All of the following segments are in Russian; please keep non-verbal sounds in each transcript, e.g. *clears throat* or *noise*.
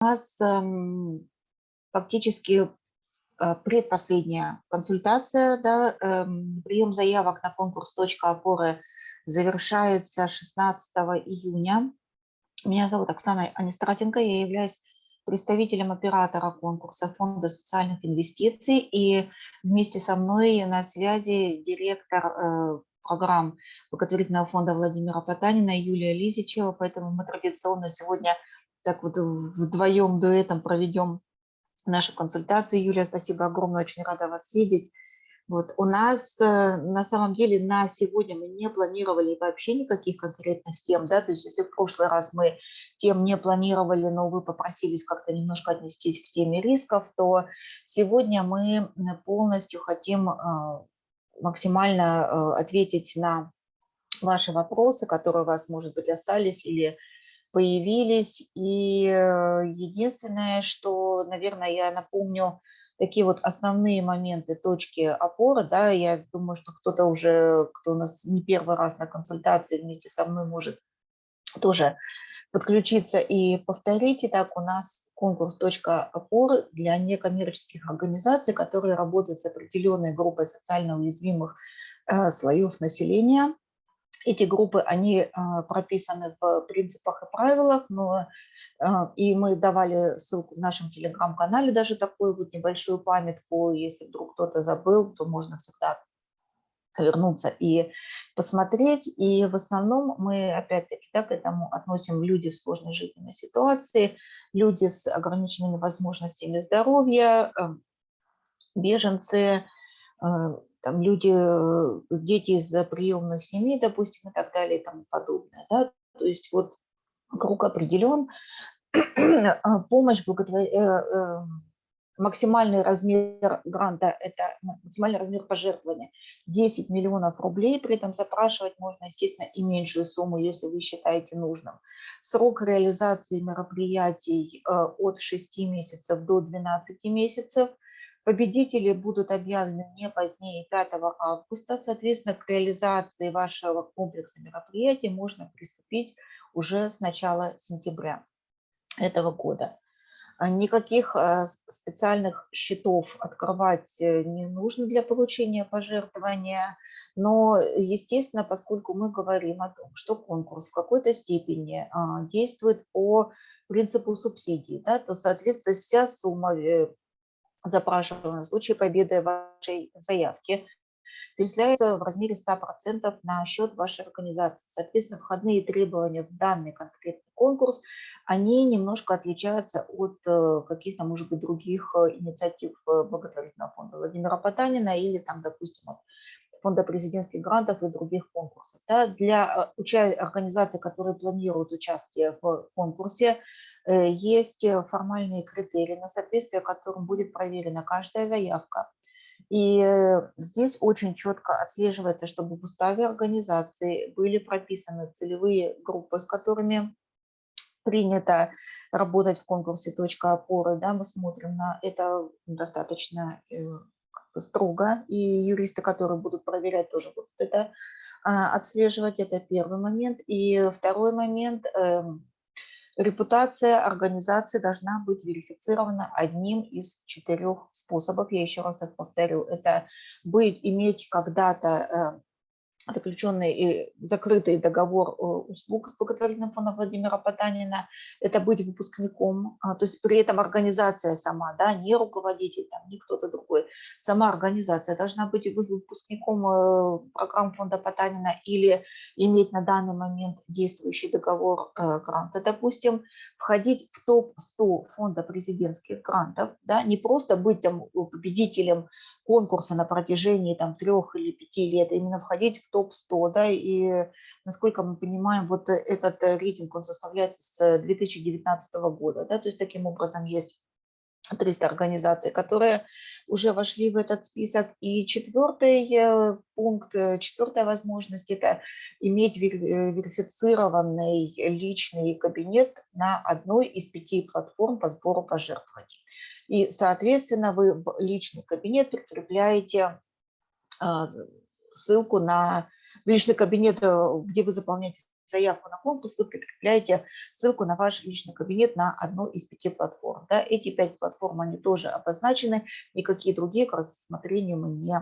нас эм, фактически э, предпоследняя консультация, да, эм, прием заявок на конкурс «Точка опоры» завершается 16 июня. Меня зовут Оксана Анистратенко, я являюсь представителем оператора конкурса Фонда социальных инвестиций, и вместе со мной на связи директор э, программ благотворительного фонда Владимира Потанина Юлия Лизичева, поэтому мы традиционно сегодня так вот вдвоем дуэтом проведем нашу консультацию. Юлия, спасибо огромное, очень рада вас видеть. Вот. У нас э, на самом деле на сегодня мы не планировали вообще никаких конкретных тем, да, то есть если в прошлый раз мы тем не планировали, но вы попросились как-то немножко отнестись к теме рисков, то сегодня мы полностью хотим э, максимально э, ответить на ваши вопросы, которые у вас, может быть, остались или появились. И э, единственное, что, наверное, я напомню такие вот основные моменты, точки опоры. Да, я думаю, что кто-то уже, кто у нас не первый раз на консультации вместе со мной может тоже подключиться и повторить. Итак, у нас конкурс «Точка опоры» для некоммерческих организаций, которые работают с определенной группой социально уязвимых э, слоев населения. Эти группы, они а, прописаны в принципах и правилах, но а, и мы давали ссылку в нашем телеграм-канале, даже такую вот небольшую памятку, если вдруг кто-то забыл, то можно всегда вернуться и посмотреть. И в основном мы опять-таки да, к этому относим люди в сложной жизненной ситуации, люди с ограниченными возможностями здоровья, эм, беженцы, э, там люди, э, дети из приемных семей, допустим, и так далее и тому подобное. Да? То есть вот круг определен, *clears throat* а помощь, благотвор... Э, э, максимальный размер гранта, это максимальный размер пожертвования 10 миллионов рублей, при этом запрашивать можно, естественно, и меньшую сумму, если вы считаете нужным. Срок реализации мероприятий от 6 месяцев до 12 месяцев – Победители будут объявлены не позднее 5 августа. Соответственно, к реализации вашего комплекса мероприятий можно приступить уже с начала сентября этого года. А никаких а, специальных счетов открывать э, не нужно для получения пожертвования. Но, естественно, поскольку мы говорим о том, что конкурс в какой-то степени а, действует по принципу субсидий, да, то, соответственно, вся сумма запрашиваемого в случае победы вашей заявки перечисляется в размере 100% на счет вашей организации. Соответственно, входные требования в данный конкретный конкурс, они немножко отличаются от э, каких-то, может быть, других э, инициатив э, благотворительного фонда Владимира Потанина или, там, допустим, от фонда президентских грантов и других конкурсов. Да, для организаций, которые планируют участие в конкурсе, есть э, формальные критерии, на соответствие которым будет проверена каждая заявка. И э, здесь очень четко отслеживается, чтобы в уставе организации были прописаны целевые группы, с которыми принято работать в конкурсе «Точка опоры». Да, мы смотрим на это достаточно строго, и юристы, которые будут проверять, тоже будут это а, отслеживать. Это первый момент. И второй момент эм, Репутация организации должна быть верифицирована одним из четырех способов. Я еще раз их повторю. Это быть, иметь когда-то э, заключенный и закрытый договор э, услуг с благотворительным фондом Владимира Потанина, это быть выпускником, а, то есть при этом организация сама, да, не руководитель, там, не кто-то другой, сама организация должна быть выпускником э, программ фонда Потанина или иметь на данный момент действующий договор э, гранта, допустим, входить в топ-100 фонда президентских грантов, да, не просто быть там победителем конкурса на протяжении там трех или пяти лет, именно входить в топ-100, да, и насколько мы понимаем, вот этот рейтинг, он составляется с 2019 года, да, то есть таким образом есть 300 организаций, которые уже вошли в этот список. И четвертый э, пункт, э, четвертая возможность – это иметь э, верифицированный личный кабинет на одной из пяти платформ по сбору пожертвований. И, соответственно, вы в личный кабинет прикрепляете а, ссылку на личный кабинет, э, где вы заполняете заявку на конкурс, вы прикрепляете ссылку на ваш личный кабинет на одну из пяти платформ. Да? Эти пять платформ, они тоже обозначены, никакие другие к рассмотрению мы не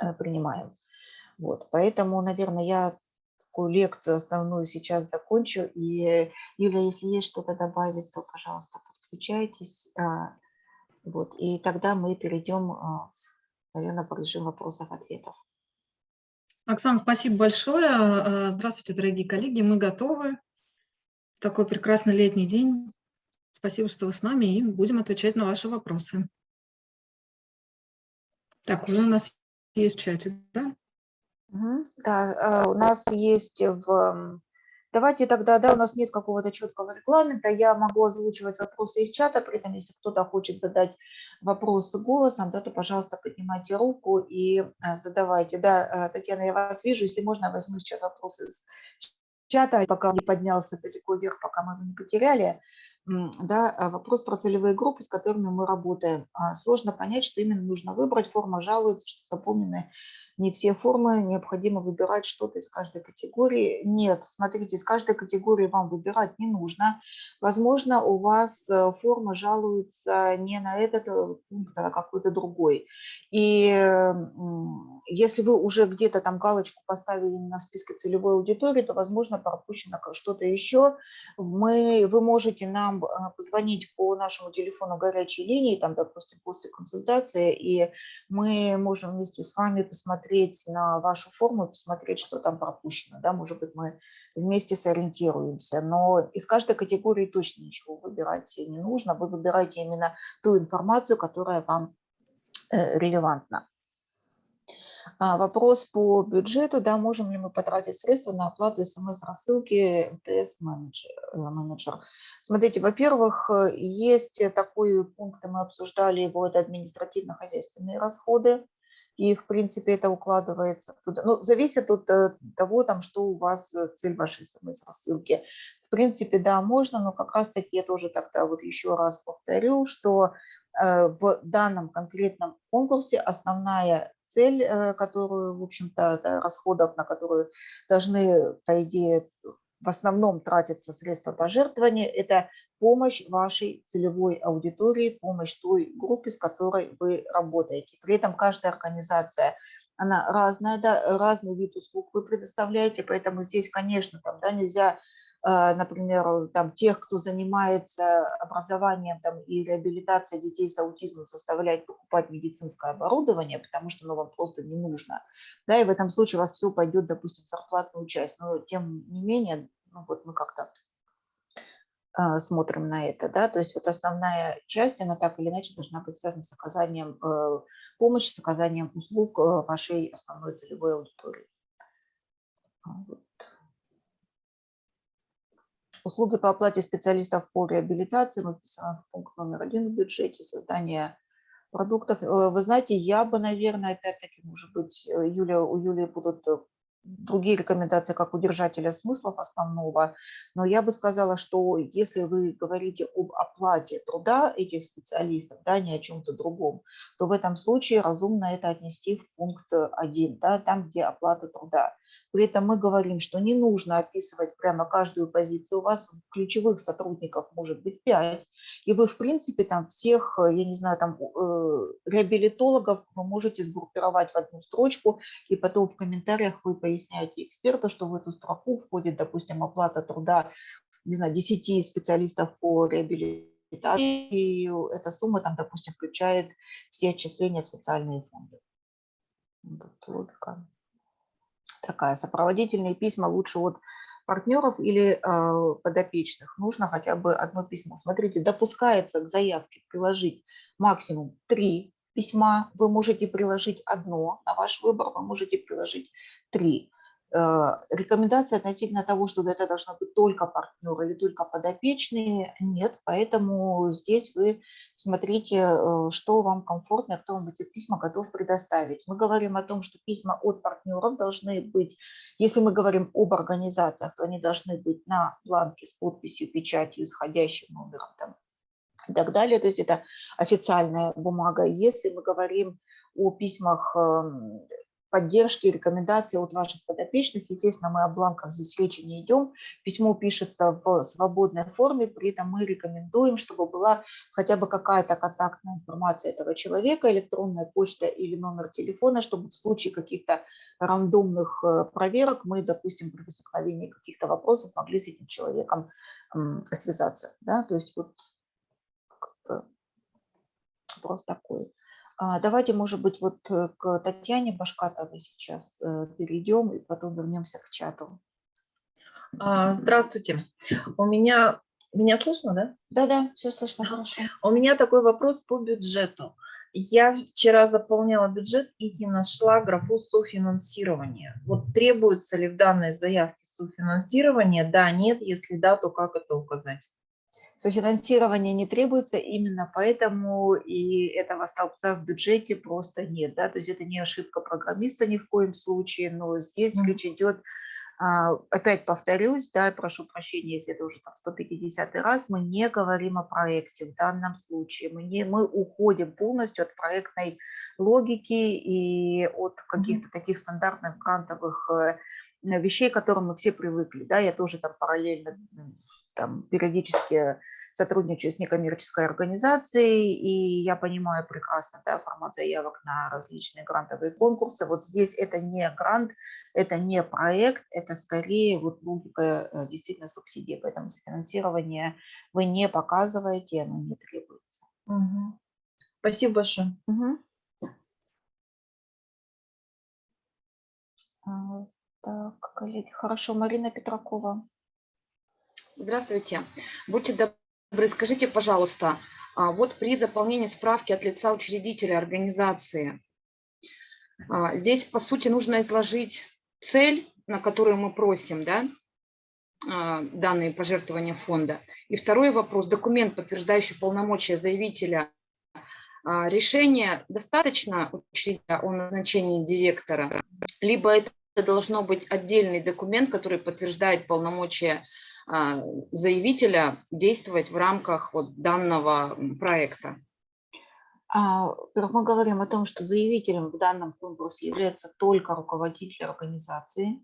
э, принимаем. Вот, поэтому, наверное, я такую лекцию основную сейчас закончу. И, Юля, если есть что-то добавить, то, пожалуйста, подключайтесь. А, вот, и тогда мы перейдем, а, наверное, по режиму вопросов-ответов. Оксана, спасибо большое. А, здравствуйте, дорогие коллеги. Мы готовы в такой прекрасный летний день. Спасибо, что вы с нами, и будем отвечать на ваши вопросы. Так, уже у нас есть в чате, да? Да, у нас есть в Давайте тогда, да, у нас нет какого-то четкого регламента, я могу озвучивать вопросы из чата, при этом, если кто-то хочет задать вопрос голосом, да, то, пожалуйста, поднимайте руку и э, задавайте. Да, э, Татьяна, я вас вижу, если можно, я возьму сейчас вопросы из чата, пока не поднялся далеко вверх, пока мы его не потеряли. Да, э, вопрос про целевые группы, с которыми мы работаем. А, сложно понять, что именно нужно выбрать. Форма жалуется, что заполнены не все формы, необходимо выбирать что-то из каждой категории. Нет, смотрите, из каждой категории вам выбирать не нужно. Возможно, у вас э, форма жалуется не на этот э, пункт, а на какой-то другой. И если вы уже где-то там галочку поставили на списке целевой аудитории, то, возможно, пропущено что-то еще. Мы, вы можете нам э, позвонить по нашему телефону горячей линии, там, допустим, после консультации, и мы можем вместе с вами посмотреть, посмотреть на вашу форму и посмотреть, что там пропущено. Да? Может быть, мы вместе сориентируемся. Но из каждой категории точно ничего выбирать не нужно. Вы выбираете именно ту информацию, которая вам э, релевантна. А, вопрос по бюджету, да, можем ли мы потратить средства на оплату смс-рассылки МТС-менеджер. Э, Смотрите, во-первых, э, есть такой пункт, мы обсуждали его, это административно-хозяйственные расходы и, в принципе, это укладывается туда. Ну, зависит от э, того, там, что у вас э, цель вашей смс-рассылки. В принципе, да, можно, но как раз-таки я тоже тогда вот еще раз повторю, что э, в данном конкретном конкурсе основная цель, которую, в общем-то, расходов, на которую должны, по идее, в основном тратятся средства пожертвования, это помощь вашей целевой аудитории, помощь той группе, с которой вы работаете. При этом каждая организация, она разная, да, разный вид услуг вы предоставляете, поэтому здесь, конечно, там, да, нельзя, э, например, там, тех, кто занимается образованием там, и реабилитацией детей с аутизмом, заставлять покупать медицинское оборудование, потому что оно вам просто не нужно. Да, и в этом случае у вас все пойдет, допустим, в зарплатную часть. Но тем не менее, ну, вот мы как-то а, смотрим на это, да, то есть вот основная часть, она так или иначе должна быть связана с оказанием э, помощи, с оказанием услуг э, вашей основной целевой аудитории. А, вот. Услуги по оплате специалистов по реабилитации, мы вписываем пункт номер один в бюджете, создание продуктов. Э, вы знаете, я бы, наверное, опять-таки, может быть, Юля, у Юлии будут другие рекомендации как у держателя смыслов основного, но я бы сказала, что если вы говорите об оплате труда этих специалистов, да, не о чем-то другом, то в этом случае разумно это отнести в пункт 1, да, там, где оплата труда. При этом мы говорим, что не нужно описывать прямо каждую позицию. У вас ключевых сотрудников может быть 5, и вы, в принципе, там всех, я не знаю, там э, реабилитологов вы можете сгруппировать в одну строчку, и потом в комментариях вы поясняете эксперту, что в эту строку входит, допустим, оплата труда, не знаю, 10 специалистов по реабилитации, и эта сумма там, допустим, включает все отчисления в социальные фонды. Вот логика такая. Сопроводительные письма лучше от партнеров или э, подопечных. Нужно хотя бы одно письмо. Смотрите, допускается к заявке приложить максимум три письма. Вы можете приложить одно на ваш выбор, вы можете приложить три. Э, рекомендации относительно того, что это должно быть только партнер или только подопечные, нет. Поэтому здесь вы смотрите, э, что вам комфортно, кто вам эти письма готов предоставить. Мы говорим о том, что письма от партнеров должны быть, если мы говорим об организациях, то они должны быть на бланке с подписью, печатью, исходящим номером там, и так далее. То есть это официальная бумага. Если мы говорим о письмах поддержки, рекомендации от ваших подопечных. Естественно, мы о бланках здесь речи не идем. Письмо пишется в свободной форме, при этом мы рекомендуем, чтобы была хотя бы какая-то контактная информация этого человека, электронная почта или номер телефона, чтобы в случае каких-то рандомных э, проверок мы, допустим, при возникновении каких-то вопросов могли с этим человеком связаться. Да? То есть вот вопрос такой. А, давайте, может быть, вот э, к Татьяне Башкатовой сейчас э, перейдем и потом вернемся к чату. А, здравствуйте. У меня... Меня слышно, да? Да-да, все слышно хорошо. У меня такой вопрос по бюджету. Я вчера заполняла бюджет и не нашла графу софинансирования. Вот требуется ли в данной заявке софинансирование? Да, нет. Если да, то как это указать? Софинансирование не требуется, именно поэтому и этого столбца в бюджете просто нет. Да? То есть это не ошибка программиста ни в коем случае, но здесь mm -hmm. речь идет, а, опять повторюсь, да, прошу прощения, если это уже там 150 раз, мы не говорим о проекте в данном случае, мы, не, мы уходим полностью от проектной логики и от каких-то таких стандартных грантовых э, вещей, к которым мы все привыкли. Да? Я тоже там параллельно там, периодически сотрудничаю с некоммерческой организацией, и я понимаю прекрасно да, формат заявок на различные грантовые конкурсы. Вот здесь это не грант, это не проект, это скорее вот логика э, действительно субсидии, поэтому финансирование вы не показываете, оно не требуется. Угу. Спасибо большое. Угу. Так, коллеги, хорошо. Марина Петракова. Здравствуйте. Будьте добры, скажите, пожалуйста, а, вот при заполнении справки от лица учредителя организации, а, здесь, по сути, нужно изложить цель, на которую мы просим, да, а, данные пожертвования фонда. И второй вопрос, документ, подтверждающий полномочия заявителя решение достаточно учредителя о назначении директора, либо это должно быть отдельный документ, который подтверждает полномочия заявителя действовать в рамках вот данного проекта? А, мы говорим о том, что заявителем в данном конкурсе является только руководитель организации.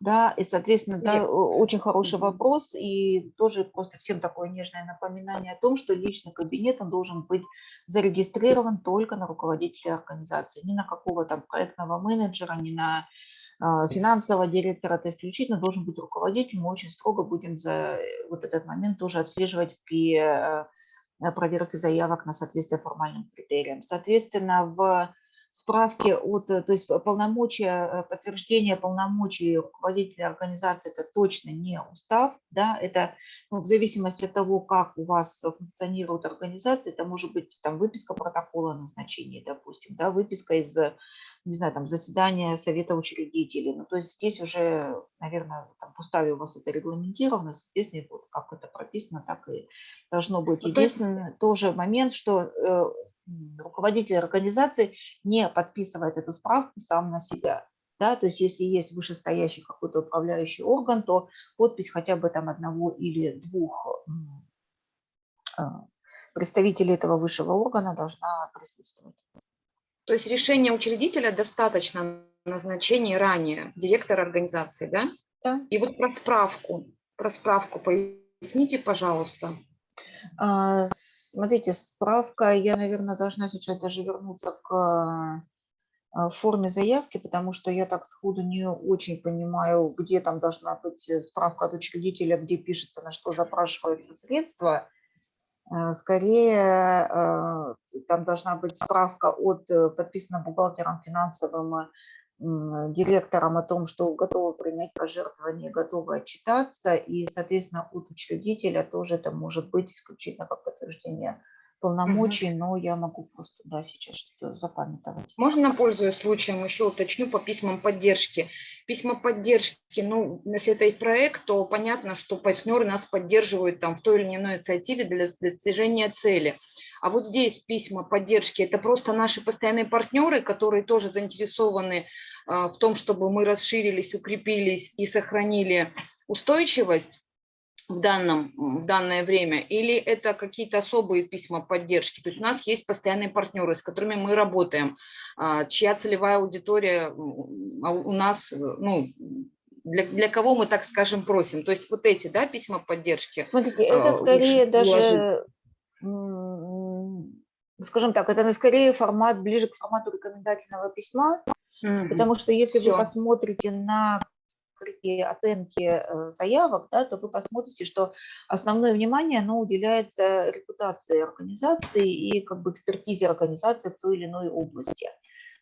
Да, и, соответственно, да, очень хороший вопрос, и тоже просто всем такое нежное напоминание о том, что личный кабинет, он должен быть зарегистрирован только на руководителя организации, не на какого то проектного менеджера, не на а, финансового директора, это исключительно должен быть руководитель. Мы очень строго будем за вот этот момент тоже отслеживать при э, проверке заявок на соответствие формальным критериям. Соответственно, в справке от, то есть полномочия, э, подтверждение полномочий руководителя организации, это точно не устав, да, это ну, в зависимости от того, как у вас функционирует организация, это может быть там выписка протокола назначения, допустим, да, выписка из не знаю, там, заседание совета учредителей. Ну, то есть здесь уже, наверное, там, в уставе у вас это регламентировано, соответственно, вот как это прописано, так и должно быть. Ну, Единственное, есть... тоже момент, что э, руководитель организации не подписывает эту справку сам на себя. Да, то есть если есть вышестоящий какой-то управляющий орган, то подпись хотя бы там одного или двух э, представителей этого высшего органа должна присутствовать. То есть решение учредителя достаточно назначения ранее директора организации, да? Да. И вот про справку, про справку поясните, пожалуйста. А, смотрите, справка, я, наверное, должна сейчас даже вернуться к а, форме заявки, потому что я так сходу не очень понимаю, где там должна быть справка от учредителя, где пишется, на что запрашиваются средства. Э, скорее, э, там должна быть справка от э, подписанного бухгалтером финансовым директором о том, что готовы принять пожертвование, готовы отчитаться, и, соответственно, от учредителя тоже это может быть исключительно как подтверждение полномочий, но я могу просто, да, сейчас что-то запамятовать. Можно, пользуясь случаем, еще уточню по письмам поддержки. Письма поддержки, ну, если это их проект, то понятно, что партнеры нас поддерживают там в той или иной инициативе для достижения цели. А вот здесь письма поддержки, это просто наши постоянные партнеры, которые тоже заинтересованы а, в том, чтобы мы расширились, укрепились и сохранили устойчивость в, данном, в данное время, или это какие-то особые письма поддержки. То есть у нас есть постоянные партнеры, с которыми мы работаем, а, чья целевая аудитория а у нас, ну, для, для кого мы, так скажем, просим. То есть вот эти да, письма поддержки. Смотрите, это а, скорее лучше даже, м, скажем так, это скорее формат, ближе к формату рекомендательного письма, Мгм. потому что если вы Всё. посмотрите на открытие оценки э, заявок, да, то вы посмотрите, что основное внимание оно уделяется репутации организации и как бы экспертизе организации в той или иной области.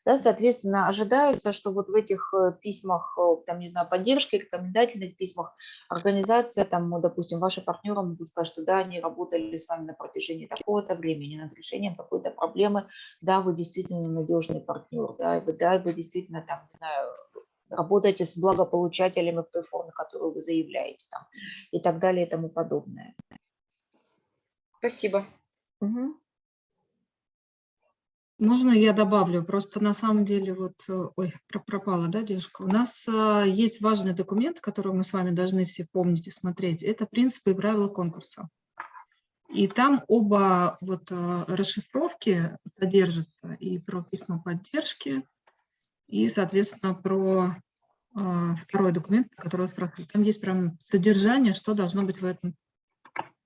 Да, соответственно, ожидается, что вот в этих э, письмах, э, там, не знаю, поддержки, рекомендательных письмах организация, там, ну, допустим, ваши партнеры могут сказать, что да, они работали с вами на протяжении такого-то времени над решением какой-то проблемы, да, вы действительно надежный партнер, да, вы, да, вы действительно там, не знаю, работаете с благополучателями в той форме, которую вы заявляете, там, и так далее и тому подобное. Спасибо. Мгм. Можно я добавлю? Просто на самом деле вот, э, ой, про- пропала, да, девушка? У нас а, есть важный документ, который мы с вами должны все помнить и смотреть. Это принципы и правила конкурса. И там оба вот а, расшифровки содержатся и про письма поддержки, и, соответственно, про а, второй документ, который спрашивают. Там есть прям содержание, что должно быть в этом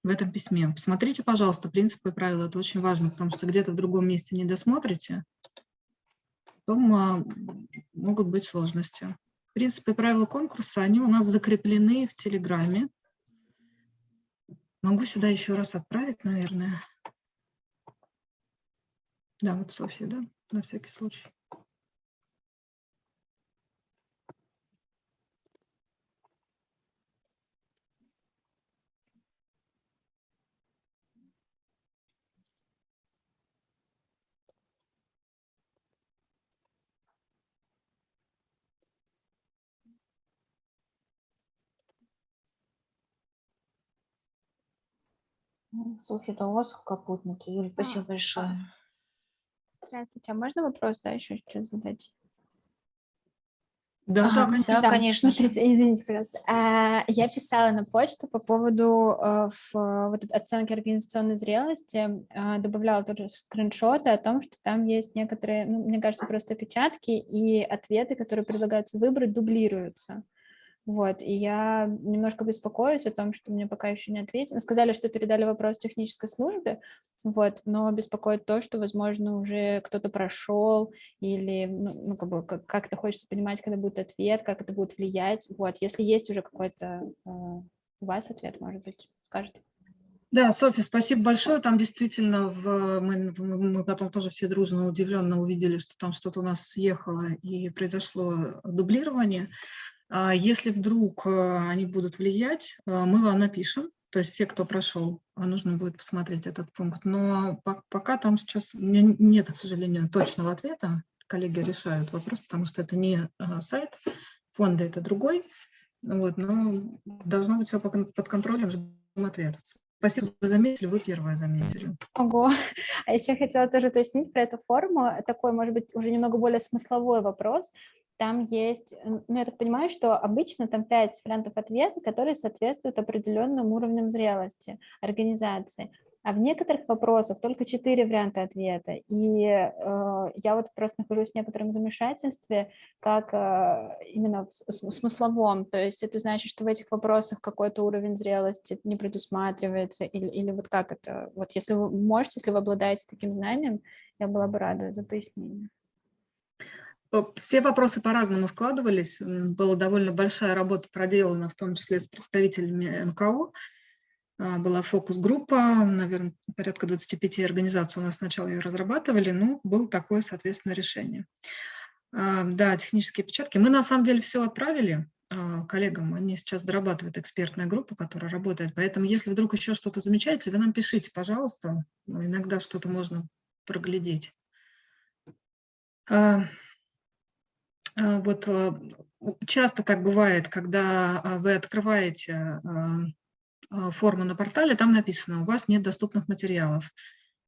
в этом письме. Посмотрите, пожалуйста, принципы и правила. Это очень важно, потому что где-то в другом месте не досмотрите, потом а, могут быть сложности. Принципы и правила конкурса, они у нас закреплены в Телеграме. Могу сюда еще раз отправить, наверное. Да, вот Софья, да, на всякий случай. Софья, это у вас капотнуто. Юля, спасибо большое. Здравствуйте, а можно вопрос, да, еще что задать? Да, Ага, да, конечно. Да, конечно. Смотрите, извините, пожалуйста. А, я писала на почту по поводу э, в, э, вот этой оценки организационной зрелости, а, добавляла тоже скриншоты о том, что там есть некоторые, ну, мне кажется, просто опечатки и ответы, которые предлагаются выбрать, дублируются. Вот, и я немножко беспокоюсь о том, что мне пока еще не ответили. Сказали, что передали вопрос технической службе, вот, но беспокоит то, что, возможно, уже кто-то прошел или, ну, ну, как бы, как- как-то хочется понимать, когда будет ответ, как это будет влиять. Вот, если есть уже какой-то э, у вас ответ, может быть, скажете. Да, Софья, спасибо большое. Там действительно в, мы- мы потом тоже все дружно, удивленно увидели, что там что-то у нас съехало и произошло дублирование. А Если вдруг э, они будут влиять, э, мы вам напишем, то есть все, кто прошел, а нужно будет посмотреть этот пункт. Но по- пока там сейчас нет, к сожалению, точного ответа. Коллеги решают вопрос, потому что это не э, сайт фонда, это другой. Вот, но должно быть все под контролем, ждем ответа. Спасибо, вы заметили, вы первая заметили. Ого. *laughs* А еще хотела тоже уточнить про эту форму. Такой, может быть, уже немного более смысловой вопрос. Там есть, ну, я так понимаю, что обычно там пять вариантов ответа, которые соответствуют определенным уровням зрелости организации. А в некоторых вопросах только четыре варианта ответа. И э, я вот просто нахожусь в некотором замешательстве, как э, именно в смысловом. То есть это значит, что в этих вопросах какой-то уровень зрелости не предусматривается, или, или вот как это? Вот если вы можете, если вы обладаете таким знанием, я была бы рада за пояснение. Все вопросы по-разному складывались. Была довольно большая работа проделана, в том числе с представителями НКО. А, Была фокус-группа, наверное, порядка 25 организаций у нас сначала ее разрабатывали, но было такое, соответственно, решение. А, Да, технические печатки. Мы на самом деле все отправили а, коллегам, они сейчас дорабатывают экспертная группа, которая работает. Поэтому, если вдруг еще что-то замечаете, вы нам пишите, пожалуйста. Ну, Иногда что-то можно проглядеть. Вот часто так бывает, когда вы открываете форму на портале, там написано, у вас нет доступных материалов.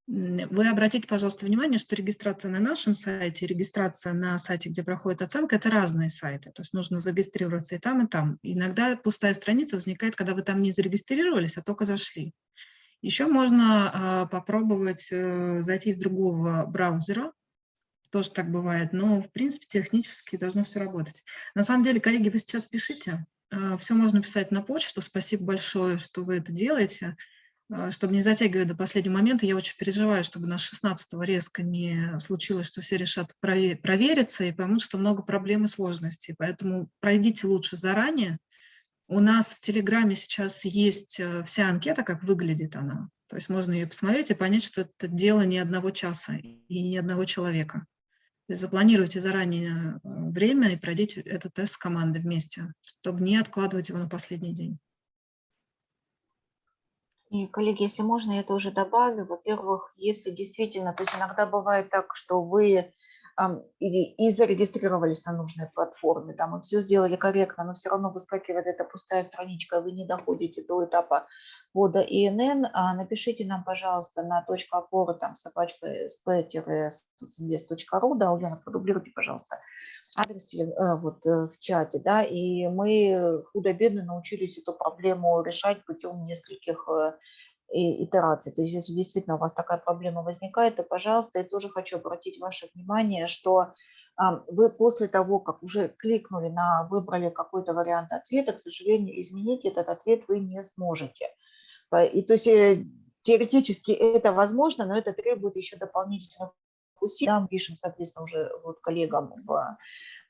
Вы обратите, пожалуйста, внимание, что регистрация на нашем сайте, регистрация на сайте, где проходит оценка, это разные сайты. То есть нужно зарегистрироваться и там, и там. Иногда пустая страница возникает, когда вы там не зарегистрировались, а только зашли. Еще можно а, попробовать э, зайти из другого браузера. Тоже так бывает, но в принципе технически должно все работать. На самом деле, коллеги, вы сейчас пишите. Все можно писать на почту. Спасибо большое, что вы это делаете. А, Чтобы не затягивать до последнего момента, я очень переживаю, чтобы на 16 резко не случилось, что все решат прове- провериться и поймут, что много проблем и сложностей. Поэтому пройдите лучше заранее. У нас в Телеграме сейчас есть э, вся анкета, как выглядит она. То есть можно ее посмотреть и понять, что это дело не одного часа и не одного человека. Запланируйте заранее э, время и пройдите этот тест с командой вместе, чтобы не откладывать его на последний день. И, коллеги, если можно, я тоже добавлю. Во-первых, если действительно, то есть иногда бывает так, что вы и, и зарегистрировались на нужной платформе, там, и все сделали корректно, но все равно выскакивает эта пустая страничка, вы не доходите до этапа ввода ИНН, а, напишите нам, пожалуйста, на точку опоры, там, собачка sp-socinvest.ru, да, Ульяна, продублируйте, пожалуйста, адрес э, вот э, в чате, да, и мы худо-бедно научились эту проблему решать путем нескольких э, итераций. То есть если действительно у вас такая проблема возникает, то, пожалуйста, я тоже хочу обратить ваше внимание, что вы после того, как уже кликнули на, выбрали какой-то вариант ответа, к сожалению, изменить этот ответ вы не сможете. И то есть э, теоретически это возможно, но это требует еще дополнительных усилий. Мы пишем, соответственно, уже вот коллегам в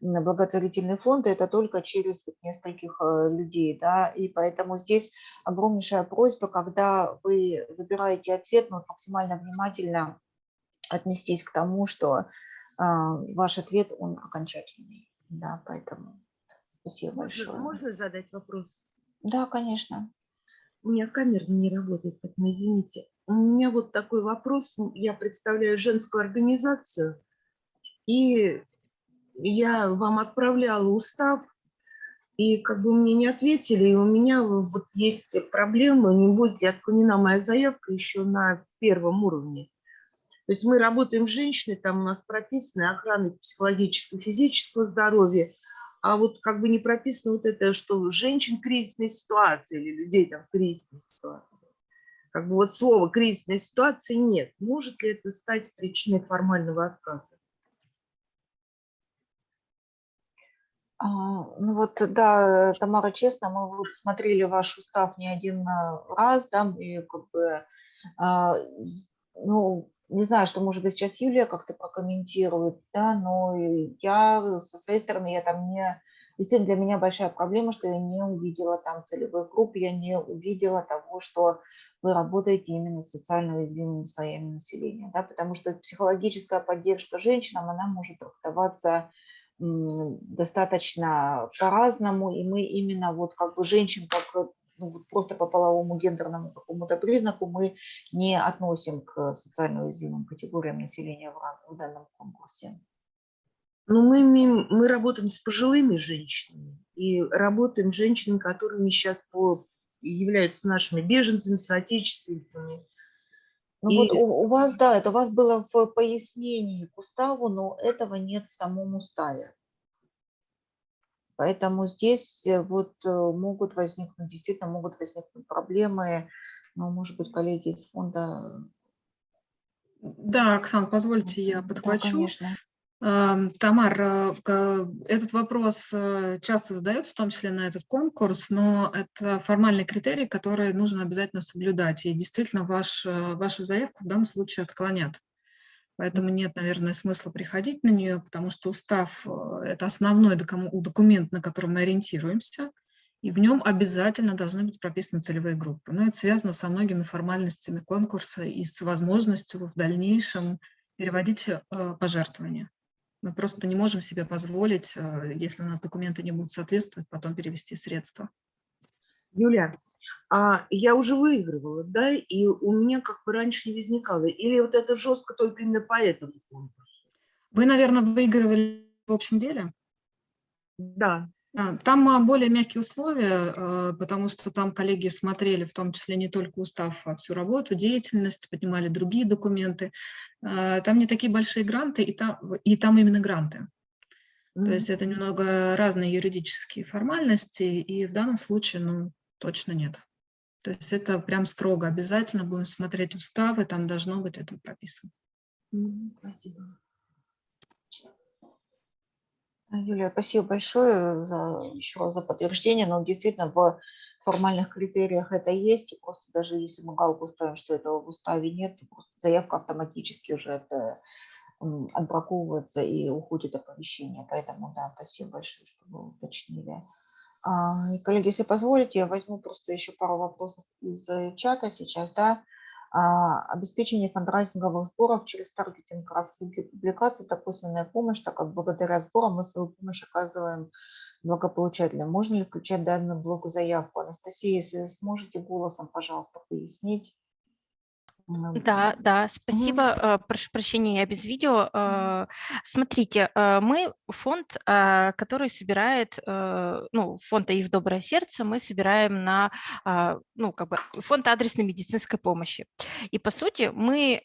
м, благотворительный фонд, это только через нескольких э, людей, да, и поэтому здесь огромнейшая просьба, когда вы выбираете ответ, ну, вот максимально внимательно отнестись к тому, что а, ваш ответ, он окончательный, да, поэтому спасибо Можно, большое. можно задать вопрос? Да, конечно. У меня камера не работает, поэтому извините. У меня вот такой вопрос. Я представляю женскую организацию, и я вам отправляла устав, и как бы мне не ответили, и у меня вот есть проблемы, не будет ли отклонена моя заявка еще на первом уровне. То есть мы работаем с женщиной, там у нас прописаны охраны психологического, физического здоровья, а вот как бы не прописано вот это, что женщин в кризисной ситуации или людей там в кризисной ситуации. Как бы вот слова кризисной ситуации нет. Может ли это стать причиной формального отказа? Ну вот, да, Тамара, честно, мы вот смотрели ваш устав не один а, раз, да, и как бы, а, ну, не знаю, что, может быть, сейчас Юлия как-то прокомментирует, да, но я со своей стороны, я там не, действительно, для меня большая проблема, что я не увидела там целевых групп, я не увидела того, что вы работаете именно с социально уязвимыми слоями населения, да, потому что психологическая поддержка женщинам, она может трактоваться достаточно по-разному, и мы именно вот как бы женщин как э, ну, вот просто по половому гендерному какому-то признаку мы не относим к социально уязвимым категориям населения в, в данном конкурсе. Ну, мы, мы работаем с пожилыми женщинами и работаем с женщинами, которыми сейчас по, являются нашими беженцами, соотечественниками. Ну И- вот у, у вас, да, это у вас было в пояснении к уставу, но этого нет в самом уставе. Поэтому здесь э, вот э, могут возникнуть, действительно могут возникнуть проблемы, ну, может быть, коллеги из фонда. Да, Оксан, позвольте я Да, подхвачу. конечно. Ам, Тамар, э, этот вопрос э, часто задается, в том числе на этот конкурс, но это формальный критерий, который нужно обязательно соблюдать. И действительно ваш, э, вашу заявку в данном случае отклонят. Поэтому нет, наверное, смысла приходить на нее, потому что устав это основной документ, на котором мы ориентируемся, и в нем обязательно должны быть прописаны целевые группы. Но это связано со многими формальностями конкурса и с возможностью в дальнейшем переводить пожертвования. Мы просто не можем себе позволить, э, если у нас документы не будут соответствовать, потом перевести средства. Юля, а я уже выигрывала, да, и у меня как бы раньше не возникало. Или вот это жестко только именно по этому конкурсу? Вы, наверное, выигрывали в общем деле? Да. А, Там а, более мягкие условия, а, потому что там коллеги смотрели в том числе не только устав, а всю работу, деятельность, поднимали другие документы. Там не такие большие гранты, и там, и там именно гранты. То есть это немного разные юридические формальности, и в данном случае, ну, точно нет. То есть это прям строго обязательно будем смотреть уставы, там должно быть это прописано. Мгм, Спасибо. Юлия, спасибо большое за, еще раз за подтверждение. Но действительно в формальных критериях это есть. Просто даже если мы галку ставим, что этого в уставе нет, то просто заявка автоматически уже м, отбраковывается и уходит оповещение. Поэтому, да, спасибо большое, что вы уточнили. А, коллеги, если позволите, я возьму просто еще пару вопросов из э, чата сейчас, да. А, обеспечение фандрайзинговых сборов через таргетинг рассылки публикаций, это косвенная помощь, так как благодаря сборам мы свою помощь оказываем благополучателям. Можно ли включать данную блоку заявку? Анастасия, если сможете голосом, пожалуйста, пояснить. Да, да, спасибо. э, Прошу прощения, я без видео. Э, Смотрите, э, мы фонд, который собирает, ну, фонд АИФ «Доброе сердце» мы собираем на, ну, как бы фонд адресной медицинской помощи. И, по сути, мы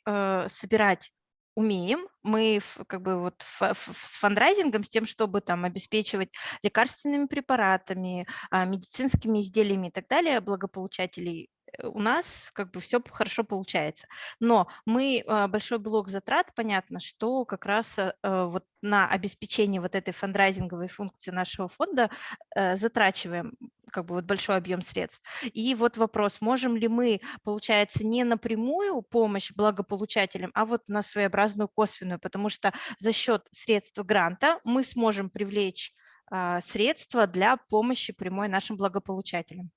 собирать умеем, мы как бы вот с фандрайзингом, с тем, чтобы там обеспечивать лекарственными препаратами, медицинскими изделиями и так далее благополучателей, у нас как бы все хорошо получается. Но мы а, большой блок затрат, понятно, что как раз а, а, вот на обеспечение вот этой фандрайзинговой функции нашего фонда э, затрачиваем как бы вот большой объем средств. И вот вопрос, можем ли мы, получается, не напрямую помощь благополучателям, а вот на своеобразную косвенную, потому что за счет средств гранта мы сможем привлечь а, средства для помощи прямой нашим благополучателям.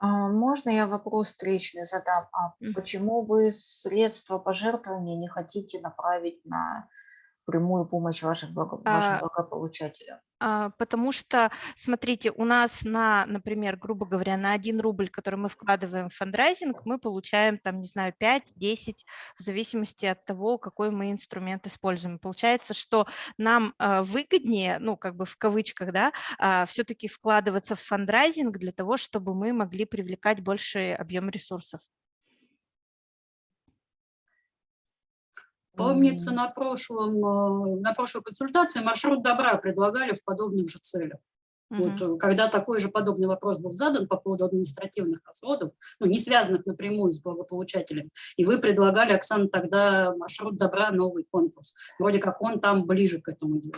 А, Можно я вопрос встречный задам? А почему вы средства пожертвования не хотите направить на прямую помощь ваших благо- вашим А, благополучателям? А, Потому что, смотрите, у нас на, например, грубо говоря, на 1 рубль, который мы вкладываем в фандрайзинг, мы получаем там, не знаю, 5-10, в зависимости от того, какой мы инструмент используем. Получается, что нам а, выгоднее, ну, как бы в кавычках, да, все-таки вкладываться в фандрайзинг для того, чтобы мы могли привлекать больший объем ресурсов. Помнится, на, прошлом, э, на прошлой консультации маршрут добра предлагали в подобным же целях. Вот, Мгм. э, когда такой же подобный вопрос был задан по поводу административных расходов, ну, не связанных напрямую с благополучателем, и вы предлагали, Оксана, тогда маршрут добра, новый конкурс. Вроде как он там ближе к этому делу.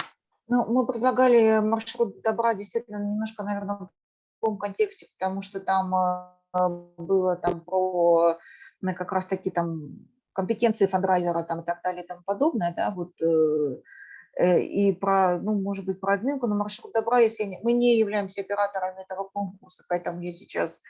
Ну, мы предлагали маршрут добра действительно немножко, наверное, в другом контексте, потому что там э, было там про ну, как раз таки там компетенции фандрайзера там и так далее и тому подобное, да, вот э, и про, ну, может быть, про админку, но маршрут добра, если не- мы не являемся операторами этого конкурса, поэтому я сейчас,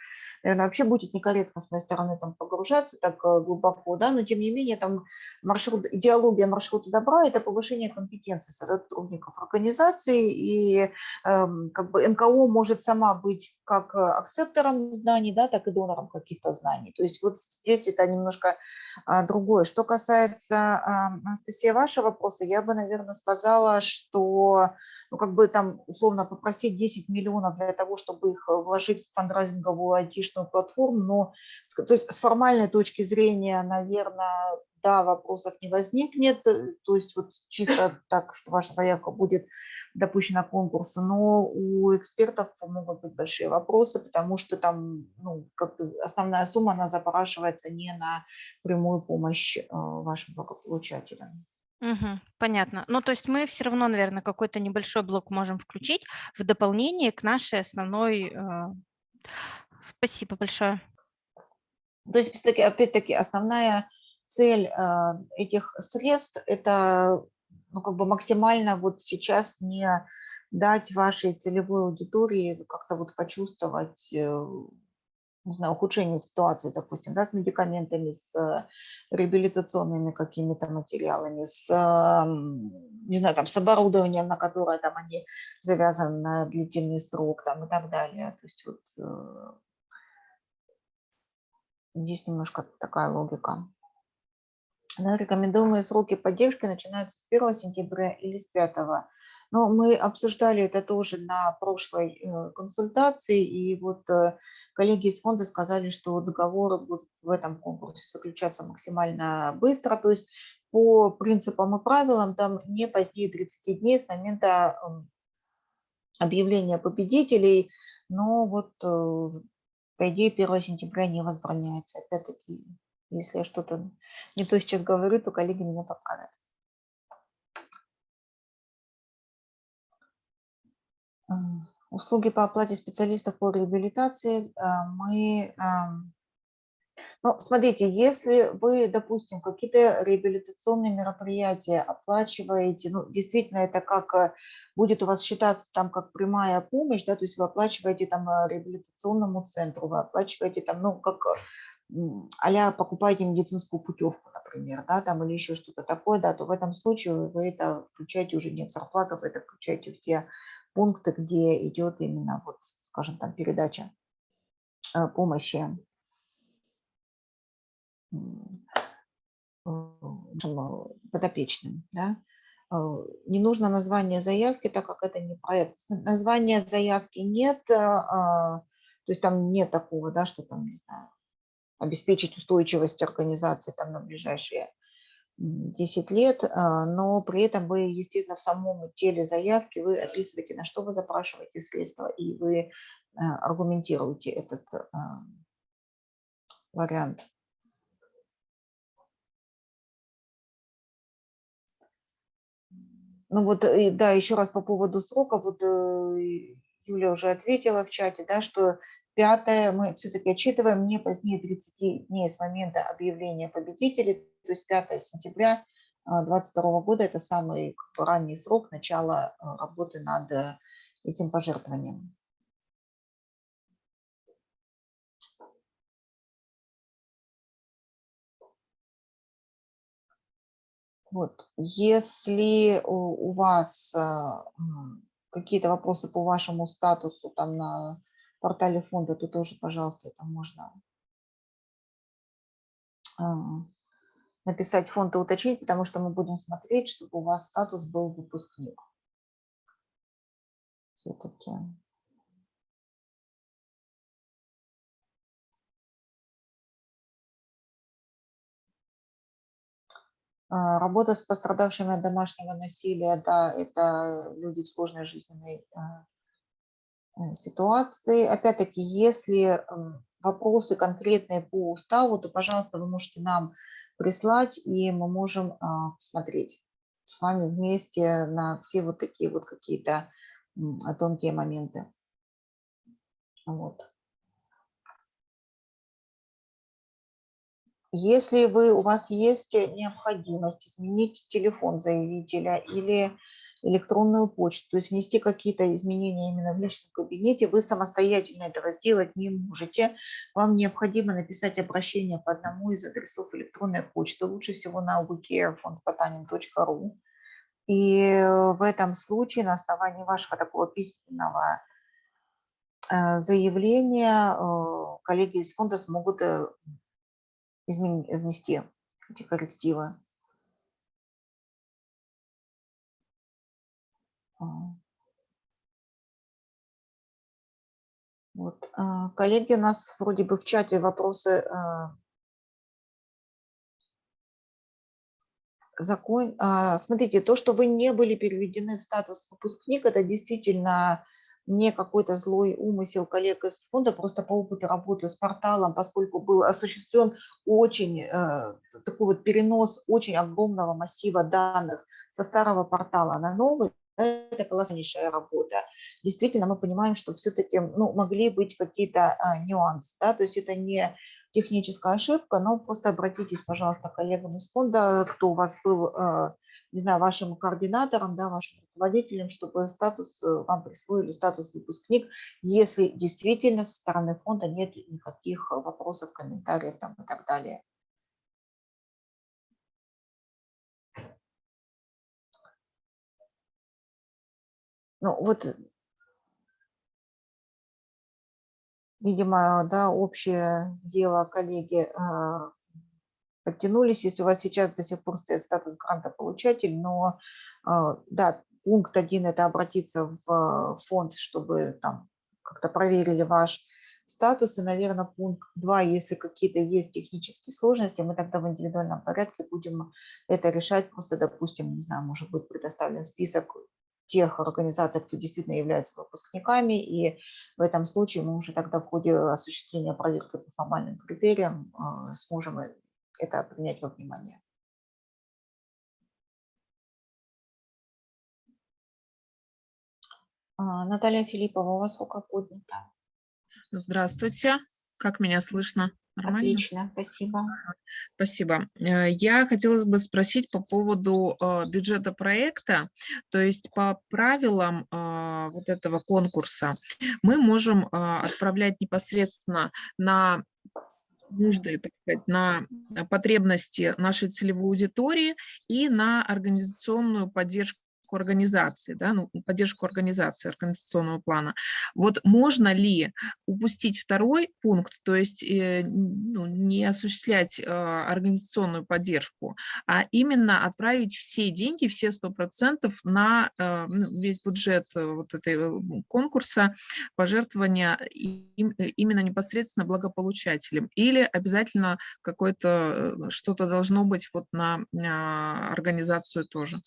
наверное, вообще будет некорректно с моей стороны там погружаться так э, глубоко, да, но тем не менее там маршрут, идеология маршрута добра – это повышение компетенции сотрудников организации, и эм, как бы НКО может сама быть как э, акцептором знаний, да, так и донором каких-то знаний. То есть вот здесь это немножко а, другое. Что касается, а, Анастасия, вашего вопроса, я бы, наверное, сказала, что ну, как бы там условно попросить 10 миллионов для того, чтобы их э, вложить в фандрайзинговую айтишную платформу, но то есть с формальной точки зрения, наверное, да, вопросов не возникнет, э, то есть вот чисто так, что ваша заявка будет допущена к конкурсу, но у экспертов могут быть большие вопросы, потому что там ну, как бы основная сумма, она запрашивается не на прямую помощь э, вашим благополучателям. Мгм. Понятно. Ну, то есть мы все равно, наверное, какой-то небольшой блок можем включить в дополнение к нашей основной. э, Спасибо большое. То есть, опять-таки, основная цель э, этих средств – это ну, как бы максимально вот сейчас не дать вашей целевой аудитории как-то вот почувствовать, э, не знаю, ухудшение ситуации, допустим, да, с медикаментами, с э, реабилитационными какими-то материалами, с, не знаю, там, с оборудованием, на которое там они завязаны на длительный срок там, и так далее. То есть вот э, Здесь немножко такая логика. Да, рекомендуемые сроки поддержки начинаются с 1 сентября или с 5. Но мы обсуждали это тоже на прошлой э, консультации, и вот э, коллеги из фонда сказали, что договоры будут в этом конкурсе заключаться максимально быстро, то есть по принципам и правилам там не позднее 30 дней с момента эм, объявления победителей, но вот э, по идее 1 сентября не возбраняется. Опять-таки, если я что-то не то сейчас говорю, то коллеги меня поправят. Услуги по оплате специалистов по реабилитации а, мы... Ну, смотрите, если вы, допустим, какие-то реабилитационные мероприятия оплачиваете, ну, действительно, это как э, будет у вас считаться там как прямая помощь, да, то есть вы оплачиваете там э, реабилитационному центру, вы оплачиваете там, ну, как а покупаете медицинскую путевку, например, да, там или еще что-то такое, да, то в этом случае вы это включаете уже не в зарплату, вы это включаете в те пункты, где идет именно, вот, скажем, там передача э, помощи подопечным. Да? Э, не нужно название заявки, так как это не проект. Названия заявки нет, э, а, то есть там нет такого, да, что там, не знаю, обеспечить устойчивость организации там на ближайшие 10 лет, а, но при этом вы, естественно, в самом теле заявки вы описываете, на что вы запрашиваете средства, и вы а, аргументируете этот а, вариант. Ну вот, да, еще раз по поводу срока, вот э, Юля уже ответила в чате, да, что Пятое, мы все-таки отчитываем не позднее 30 дней с момента объявления победителей, то есть 5 сентября 2022 года – это самый ранний срок начала э, работы над э, этим пожертвованием. Вот. Если у, вас э, какие-то вопросы по вашему статусу там на портале фонда, то тоже, пожалуйста, это можно а, написать фонд и уточнить, потому что мы будем смотреть, чтобы у вас статус был выпускник. Все-таки. А, работа с пострадавшими от домашнего насилия, да, это люди в сложной жизненной а, ситуации. Опять-таки, если вопросы конкретные по уставу, то, пожалуйста, вы можете нам прислать, и мы можем а, посмотреть с вами вместе на все вот такие вот какие-то тонкие моменты. Вот. Если вы, у вас есть необходимость изменить телефон заявителя или электронную почту, то есть внести какие-то изменения именно в личном кабинете, вы самостоятельно этого сделать не можете. Вам необходимо написать обращение по одному из адресов электронной почты, лучше всего на wecarefoндпотанин.ру. И в этом случае на основании вашего такого письменного э, заявления э, коллеги из фонда смогут э, внести эти коррективы. Вот, а, коллеги, у нас вроде бы в чате вопросы а, закон. А, смотрите, то, что вы не были переведены в статус выпускник, это действительно не какой-то злой умысел коллег из фонда, просто по опыту работы с порталом, поскольку был осуществлен очень такой вот перенос очень огромного массива данных со старого портала на новый, это колоссальнейшая работа. Действительно, мы понимаем, что все-таки ну, могли быть какие-то а, нюансы, да, то есть это не техническая ошибка, но просто обратитесь, пожалуйста, к коллегам из фонда, кто у вас был, а, не знаю, вашим координатором, да, вашим руководителем, чтобы статус э, вам присвоили статус выпускник, если действительно со стороны фонда нет никаких вопросов, комментариев там, и так далее. Ну, вот, видимо, да, общее дело коллеги а, подтянулись. Если у вас сейчас до сих пор стоит статус гранта получатель, но а, да, пункт один – это обратиться в э, фонд, чтобы там как-то проверили ваш статус. И, наверное, пункт два, если какие-то есть технические сложности, мы тогда в индивидуальном порядке будем это решать. Просто, допустим, не знаю, может быть предоставлен список тех организаций, кто действительно является выпускниками, и в этом случае мы уже тогда в ходе осуществления проверки по формальным критериям э, сможем э, это принять во внимание. А, Наталья Филиппова, у вас рука поднята. Здравствуйте. Как меня слышно? Нормально? Отлично, спасибо. Спасибо. Э, Я хотела бы спросить по поводу э, бюджета проекта. То есть по правилам э, вот этого конкурса мы можем отправлять непосредственно на нужды, так сказать, на потребности нашей целевой аудитории и на организационную поддержку организации, да, ну, поддержку организации, организационного плана. Вот можно ли упустить второй пункт, то есть э, ну, не осуществлять э, организационную поддержку, а именно отправить все деньги, все 100% на э, весь бюджет э, вот этой э, конкурса, пожертвования им, э, именно непосредственно благополучателям? Или обязательно какое-то что-то должно быть вот на, на организацию тоже?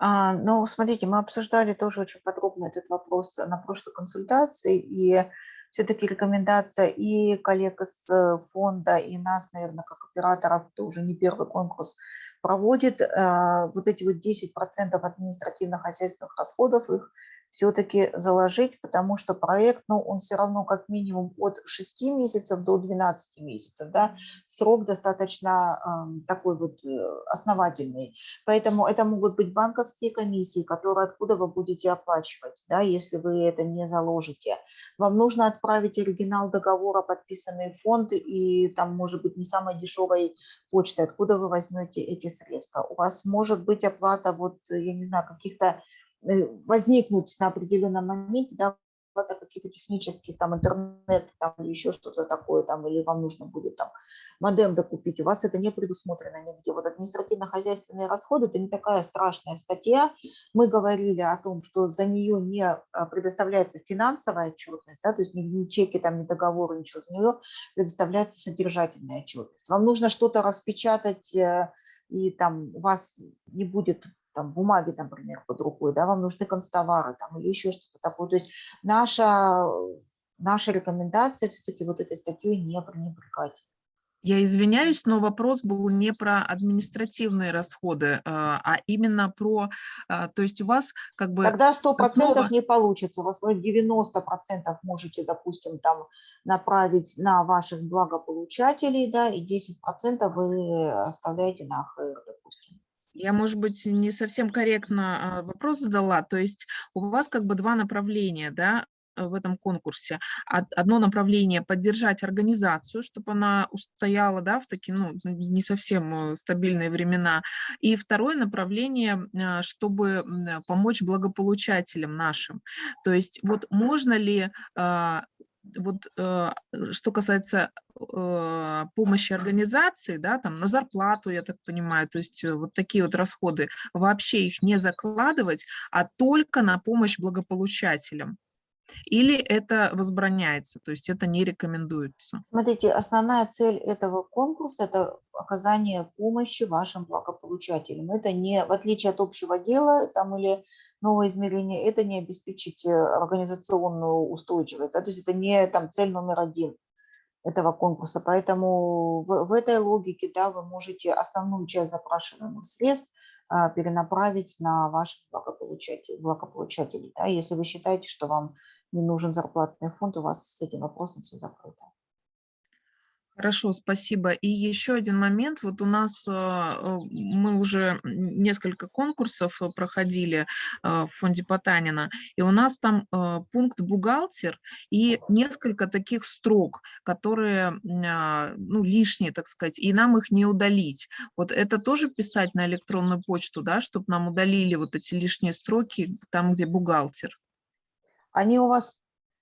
Ну, смотрите, мы обсуждали тоже очень подробно этот вопрос на прошлой консультации, и все-таки рекомендация и коллег из э, фонда, и нас, наверное, как операторов, это уже не первый конкурс, проводит. А, вот эти вот 10% административных хозяйственных расходов, их все-таки заложить, потому что проект, ну, он все равно как минимум от 6 месяцев до 12 месяцев, да, срок достаточно э, такой вот э, основательный. Поэтому это могут быть банковские комиссии, которые откуда вы будете оплачивать, да, если вы это не заложите. Вам нужно отправить оригинал договора, подписанный фонд, и там может быть не самой дешевой почты, откуда вы возьмете эти средства. У вас может быть оплата, вот, я не знаю, каких-то возникнуть на определенном моменте, да, какие-то технические, там, интернет, там, или еще что-то такое, там, или вам нужно будет там модем докупить, у вас это не предусмотрено нигде. Вот административно-хозяйственные расходы – это не такая страшная статья. Мы говорили о том, что за нее не а, предоставляется финансовая отчетность, да, то есть ни, ни чеки, там, ни договоры, ничего, за нее предоставляется содержательная отчетность. Вам нужно что-то распечатать, э, и там у вас не будет там, бумаги, например, под рукой, да, вам нужны констовары там, или еще что-то такое. То есть наша, наша рекомендация все-таки вот этой статьей не пренебрегать. Я извиняюсь, но вопрос был не про административные расходы, а, а именно про, а, то есть у вас как бы... Тогда 100% основа- не получится, у вас вы 90% можете, допустим, там направить на ваших благополучателей, да, и 10% вы оставляете на АХР, допустим. Я, может быть, не совсем корректно а, вопрос задала. То есть у вас как бы два направления, да, в этом конкурсе. Од- Одно направление – поддержать организацию, чтобы она устояла да, в такие ну, не совсем э, стабильные времена. И второе направление, а, чтобы помочь благополучателям нашим. То есть вот можно ли а, вот э, что касается э, помощи организации, да, там на зарплату, я так понимаю, то есть э, вот такие вот расходы, вообще их не закладывать, а только на помощь благополучателям. Или это возбраняется, то есть это не рекомендуется. Смотрите, основная цель этого конкурса – это оказание помощи вашим благополучателям. Это не, в отличие от общего дела там, или новое измерение, это не обеспечить э, организационную устойчивость. Да? То есть это не там, цель номер один этого конкурса. Поэтому в, в этой логике да, вы можете основную часть запрашиваемых средств а, перенаправить на ваших благополучателей. благополучателей да? Если вы считаете, что вам не нужен зарплатный фонд, у вас с этим вопросом все закрыто. Хорошо, спасибо. И еще один момент. Вот у нас а, э, мы уже несколько конкурсов э, проходили а, в фонде Потанина, и у нас там а, пункт бухгалтер и несколько таких строк, которые а, ну, лишние, так сказать, и нам их не удалить. Вот это тоже писать на электронную почту, да, чтобы нам удалили вот эти лишние строки там, где бухгалтер. Они у вас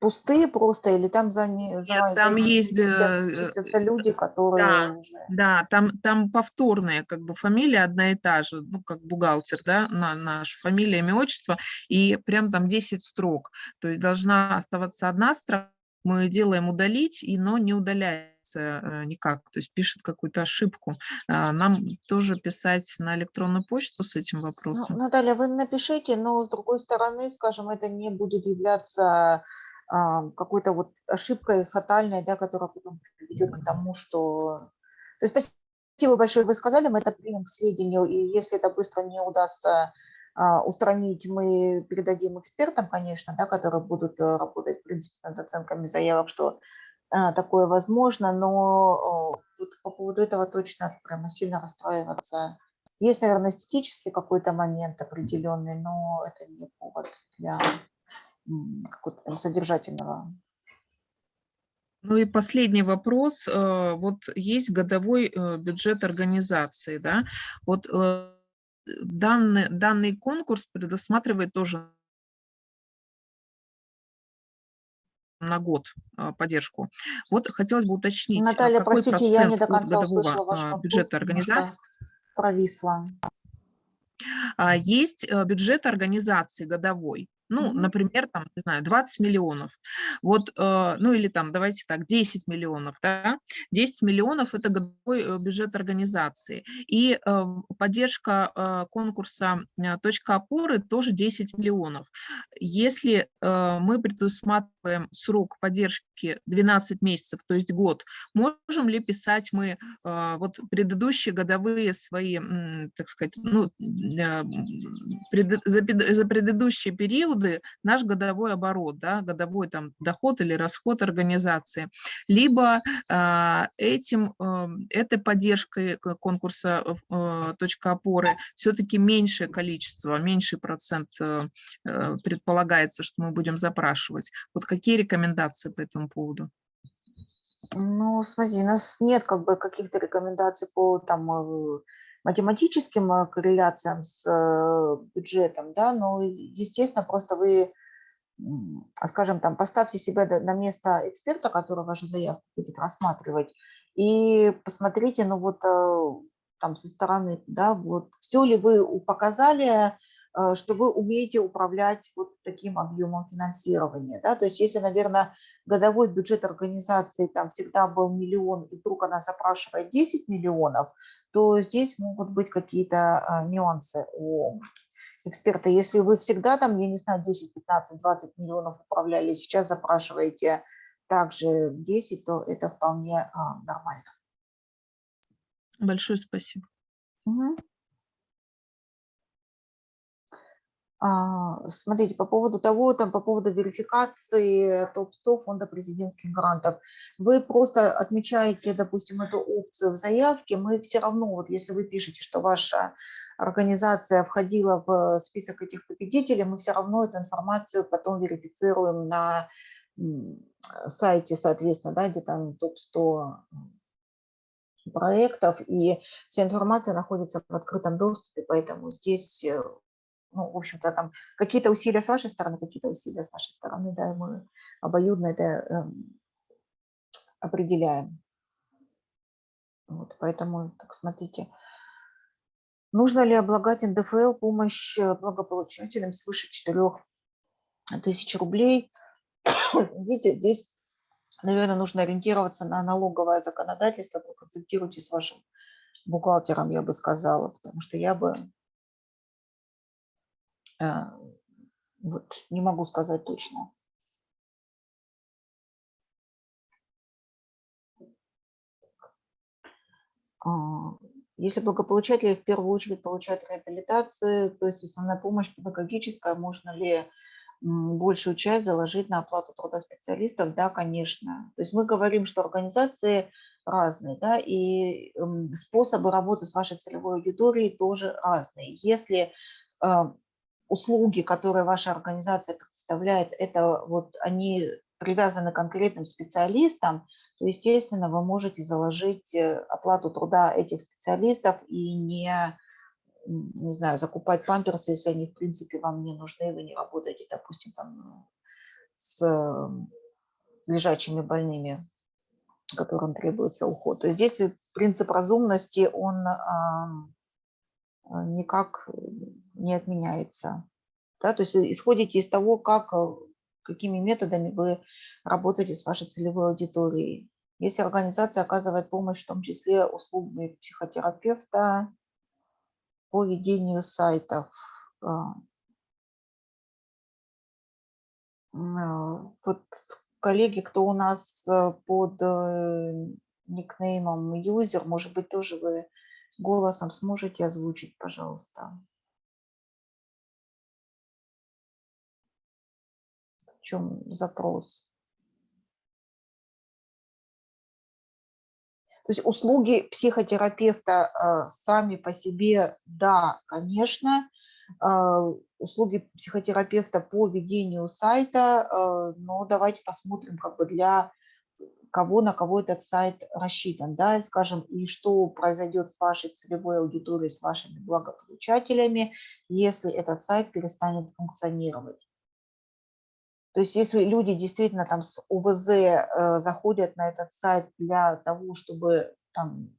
пустые просто или там за, не, за, Нет, там за есть, числятся- э, числятся люди, которые да. уже... Да, там, там повторные, как бы фамилия одна и та же, ну, как бухгалтер, да, на, наш фамилия, имя, отчество, и прям там 10 строк. То есть должна оставаться одна строка, мы делаем удалить, и, но не удаляется э, никак, то есть пишет какую-то ошибку. А, Нам тоже писать на электронную почту с этим Ну, вопросом? Наталья, вы напишите, но с другой стороны, скажем, это не будет являться какой-то вот ошибкой фатальной, да, которая потом приведет к тому, что... То есть спасибо большое, вы сказали, мы это примем к сведению, и если это быстро не удастся а, устранить, мы передадим экспертам, конечно, да, которые будут э, работать, в принципе, над оценками заявок, что а, такое возможно, но э, вот по поводу этого точно прямо сильно расстраиваться. Есть, наверное, эстетический какой-то момент определенный, но это не повод для какого-то там содержательного. Ну и последний вопрос. э, Вот есть годовой э, бюджет организации, да? Вот э, данный, данный конкурс предусматривает тоже на год поддержку. Вот хотелось бы уточнить, а Наталья, какой простите, я не процент до конца годового бюджета организации провисла. а, есть бюджет организации годовой. Ну, например, там, не знаю, 20 миллионов. Вот, э, ну или там, давайте так, 10 миллионов, да? 10 миллионов – это годовой э, бюджет организации. И э, поддержка э, конкурса «Точка опоры» тоже 10 миллионов. Если э, мы предусматриваем срок поддержки 12 месяцев, то есть год, можем ли писать мы вот предыдущие годовые свои, так сказать, ну, э, пред- за, предыдущие периоды наш годовой оборот, да, годовой там доход или расход организации, либо а, этим, э, этой поддержкой конкурса э, «Точка опоры» все-таки меньшее количество, меньший процент э, э, предполагается, что мы будем запрашивать. Вот какие рекомендации по этому поводу? Ну, смотри, у нас нет как бы каких-то рекомендаций по там э, математическим э, корреляциям с э, бюджетом, да, но, естественно, просто вы, скажем, там, поставьте себя на место эксперта, который вашу заявку будет рассматривать, и посмотрите, ну вот э, там со стороны, да, вот все ли вы показали, что вы умеете управлять вот таким объемом финансирования, да, то есть если, наверное, годовой бюджет организации там всегда был миллион, и вдруг она запрашивает 10 миллионов, то здесь могут быть какие-то а, нюансы у эксперта. Если вы всегда там, я не знаю, 10, 15, 20 миллионов управляли, сейчас запрашиваете также 10, то это вполне а, нормально. Большое спасибо. Мгм. Смотрите, по поводу того, там, по поводу верификации топ-100 фонда президентских грантов, вы просто отмечаете, допустим, эту опцию в заявке, мы все равно, вот если вы пишете, что ваша организация входила в список этих победителей, мы все равно эту информацию потом верифицируем на сайте, соответственно, да, где там топ-100 проектов, и вся информация находится в открытом доступе, поэтому здесь э, ну, в общем-то, там какие-то усилия с вашей стороны, какие-то усилия с нашей стороны, да, мы обоюдно это эм, определяем. Вот, поэтому, так смотрите, нужно ли облагать НДФЛ помощь э, благополучателям свыше 4 тысяч рублей? *coughs* Видите, здесь, наверное, нужно ориентироваться на налоговое законодательство, проконсультируйтесь с вашим бухгалтером, я бы сказала, потому что я бы э, вот не могу сказать точно. А, Если благополучатели в первую очередь получают реабилитацию, то есть основная помощь педагогическая, можно ли большую часть заложить на оплату труда специалистов? Да, конечно. То есть мы говорим, что организации разные, да, и м, способы работы с вашей целевой аудиторией тоже разные. Если а, услуги, которые ваша организация предоставляет, это вот они привязаны к конкретным специалистам, то, естественно, вы можете заложить э, оплату труда этих специалистов и не, не знаю, закупать памперсы, если они, в принципе, вам не нужны, вы не работаете, допустим, там с э, лежачими больными, которым требуется уход. То есть здесь принцип разумности, он никак не отменяется. Да? То есть вы исходите из того, как, э, какими методами вы работаете с вашей целевой аудиторией. Если организация оказывает помощь, в том числе услугами психотерапевта по ведению сайтов, а, вот коллеги, кто у нас э, под э, никнеймом юзер, может быть, тоже вы голосом сможете озвучить, пожалуйста. Чем запрос? То есть услуги психотерапевта э, сами по себе, да, конечно, э, услуги психотерапевта по ведению сайта, э, но давайте посмотрим как бы для кого, на кого этот сайт рассчитан, да, и скажем, и что произойдет с вашей целевой аудиторией, с вашими благополучателями, если этот сайт перестанет функционировать. То есть если люди действительно там с УВЗ э, заходят на этот сайт для того, чтобы там,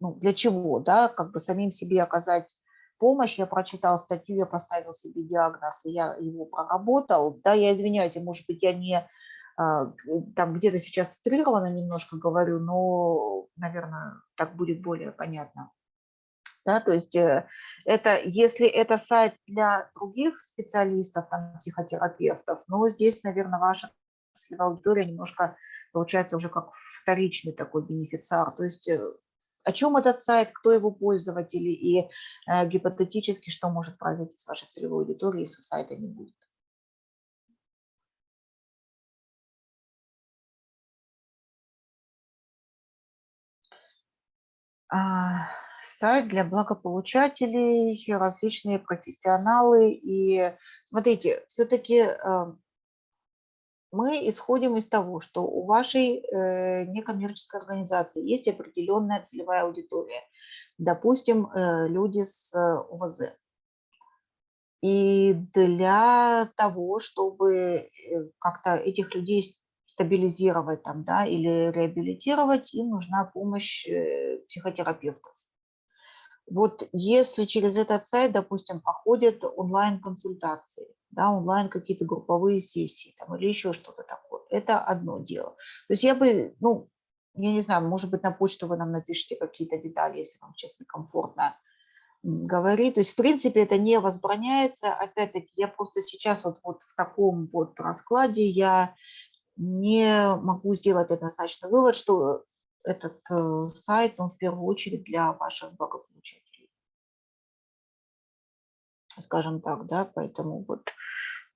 ну, для чего, да, как бы самим себе оказать помощь, я прочитал статью, я поставил себе диагноз, и я его проработал, да, я извиняюсь, может быть, я не а, там где-то сейчас утрированно немножко говорю, но, наверное, так будет более понятно. Да, то есть э, это, если это сайт для других специалистов, там, психотерапевтов, но здесь, наверное, ваша целевая аудитория немножко получается уже как вторичный такой бенефициар. То есть э, о чем этот сайт, кто его пользователи и э, гипотетически, что может произойти с вашей целевой аудиторией, если сайта не будет. А, сайт для благополучателей, различные профессионалы. И смотрите, все-таки э, мы исходим из того, что у вашей э, некоммерческой организации есть определенная целевая аудитория. Допустим, э, люди с УВЗ. И для того, чтобы как-то этих людей стабилизировать там, да, или реабилитировать, им нужна помощь психотерапевтов. Вот если через этот сайт, допустим, проходят онлайн-консультации, да, онлайн какие-то групповые сессии там, или еще что-то такое, это одно дело. То есть я бы, ну, я не знаю, может быть, на почту вы нам напишите какие-то детали, если вам, честно, комфортно говорить. То есть, в принципе, это не возбраняется. Опять-таки, я просто сейчас вот, вот в таком вот раскладе я не могу сделать однозначный вывод, что этот э, сайт, он в первую очередь для ваших благополучателей. Скажем так, да, поэтому вот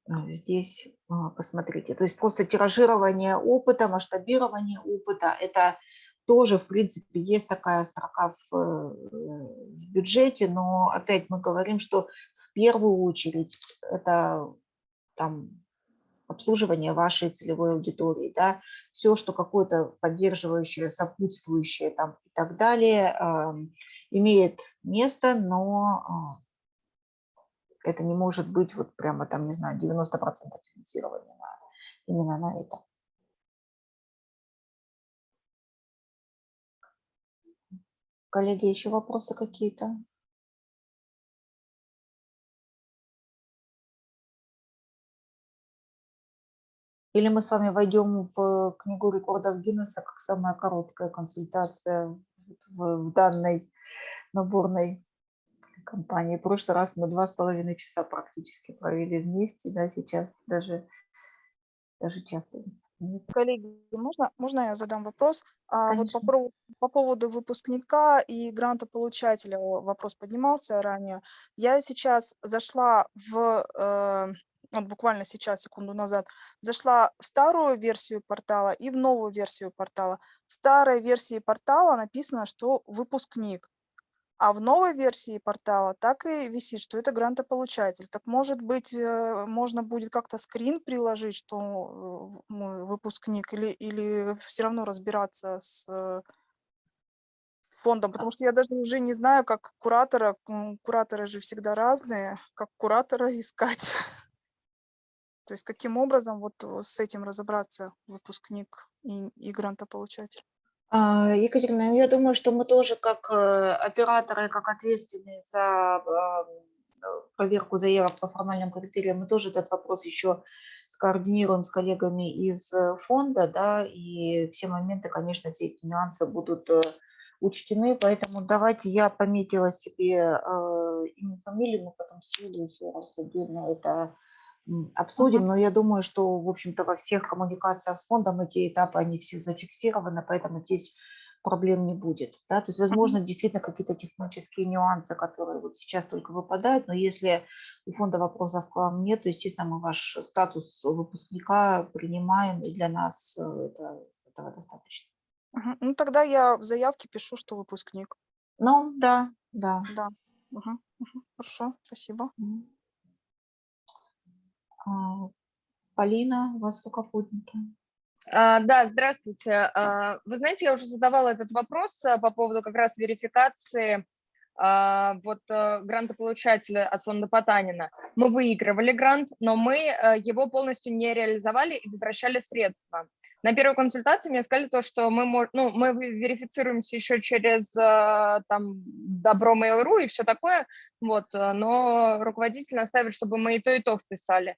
э, здесь а, посмотрите. То есть просто тиражирование опыта, масштабирование опыта, это тоже, в принципе, есть такая строка в, э, в бюджете, но опять мы говорим, что в первую очередь это там обслуживание вашей целевой аудитории, да, все, что какое-то поддерживающее, сопутствующее там и так далее, э, имеет место, но э, это не может быть вот прямо там, не знаю, 90% финансирования на, именно на это. Коллеги, еще вопросы какие-то? Или мы с вами войдем в книгу рекордов Гиннесса как самая короткая консультация в, данной наборной компании. В прошлый раз мы два с половиной часа практически провели вместе, да, сейчас даже, даже часа нет. Коллеги, можно, можно я задам вопрос? А, вот по, про- по поводу выпускника и грантополучателя вопрос поднимался ранее. Я сейчас зашла в э, вот буквально сейчас, секунду назад, зашла в старую версию портала и в новую версию портала. В старой версии портала написано, что выпускник, а в новой версии портала так и висит, что это грантополучатель. Так может быть, э, можно будет как-то скрин приложить, что э, выпускник, или, или все равно разбираться с э, фондом, потому что я даже уже не знаю, как куратора, кураторы же всегда разные, как куратора *laughs* искать. То есть каким образом вот э, с этим разобраться выпускник и, и грантополучатель? А, Екатерина, ну, я думаю, что мы тоже как э, операторы, как ответственные за а, проверку заявок по формальным критериям, мы тоже этот вопрос еще скоординируем с коллегами из э, фонда, да, и все моменты, конечно, все эти нюансы будут учтены, поэтому давайте я пометила себе имя, фамилию, мы потом с Юлей еще раз отдельно это обсудим, но я думаю, что, в общем-то, во всех коммуникациях с фондом эти этапы, они все зафиксированы, поэтому здесь проблем не будет. Да? То есть, возможно, действительно какие-то технические нюансы, которые вот сейчас только выпадают, но если у фонда вопросов к вам нет, то, естественно, мы ваш статус выпускника принимаем, и для нас э, это, этого достаточно. Ну, тогда я в заявке пишу, что выпускник. Ну, да, да. Да. Мгм, мгм. Хорошо, спасибо. Мгм. А, Полина, у вас поднята. А, Да, здравствуйте. А, Вы знаете, я уже задавала этот вопрос а, по поводу как раз верификации вот э, грантополучателя от фонда Потанина. Мы выигрывали грант, но мы э, его полностью не реализовали и возвращали средства. На первой консультации мне сказали то, что мы, ну, мы верифицируемся еще через э, там Добро Mail.ru и все такое, вот, но руководитель наставит, чтобы мы и то, и то вписали.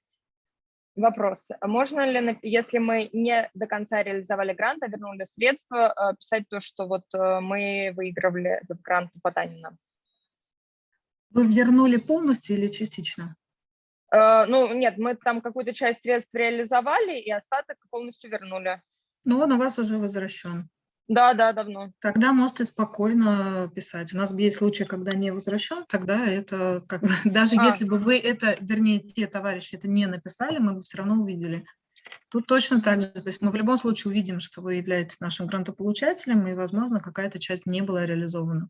Вопрос. А Можно ли, если мы не до конца реализовали грант, а вернули средства, э, писать то, что вот э, мы выигрывали этот грант у Потанина? Вы вернули полностью или частично? Э, Ну, нет, мы там какую-то часть средств реализовали, и остаток полностью вернули. Но он у вас уже возвращен. Да, да, давно. Тогда можете спокойно писать. У нас есть случаи, когда не возвращен, тогда это как бы, *laughs* даже А. если бы вы это, вернее, те товарищи это не написали, мы бы все равно увидели. Тут точно так же. То есть мы в любом случае увидим, что вы являетесь нашим грантополучателем, и, возможно, какая-то часть не была реализована.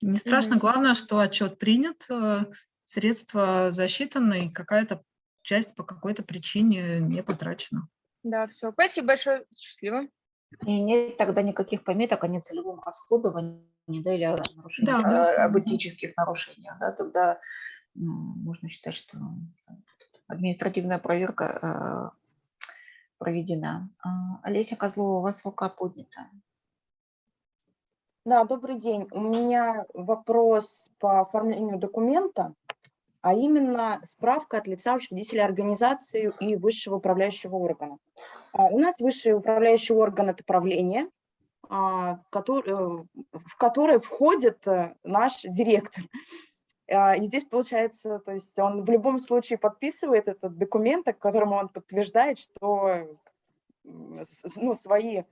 Не страшно, Мгм. главное, что отчет принят, э, средства засчитаны, и какая-то часть по какой-то причине не потрачена. Да, все. Спасибо большое. Счастливо. И нет тогда никаких пометок о нецелевом расходовании, да, или о, нарушении, Да, а, об этических нарушениях, да, тогда ну, можно считать, что административная проверка э, проведена. А, Олеся Козлова, у вас рука поднята. Да, добрый день. У меня вопрос по оформлению документа, а именно справка от лица учредителя организации и высшего управляющего органа. А, У нас высший управляющий орган – это правление, а, э, в которое входит э, наш директор. А, И здесь получается, то есть он в любом случае подписывает этот документ, к которому он подтверждает, что ну, свои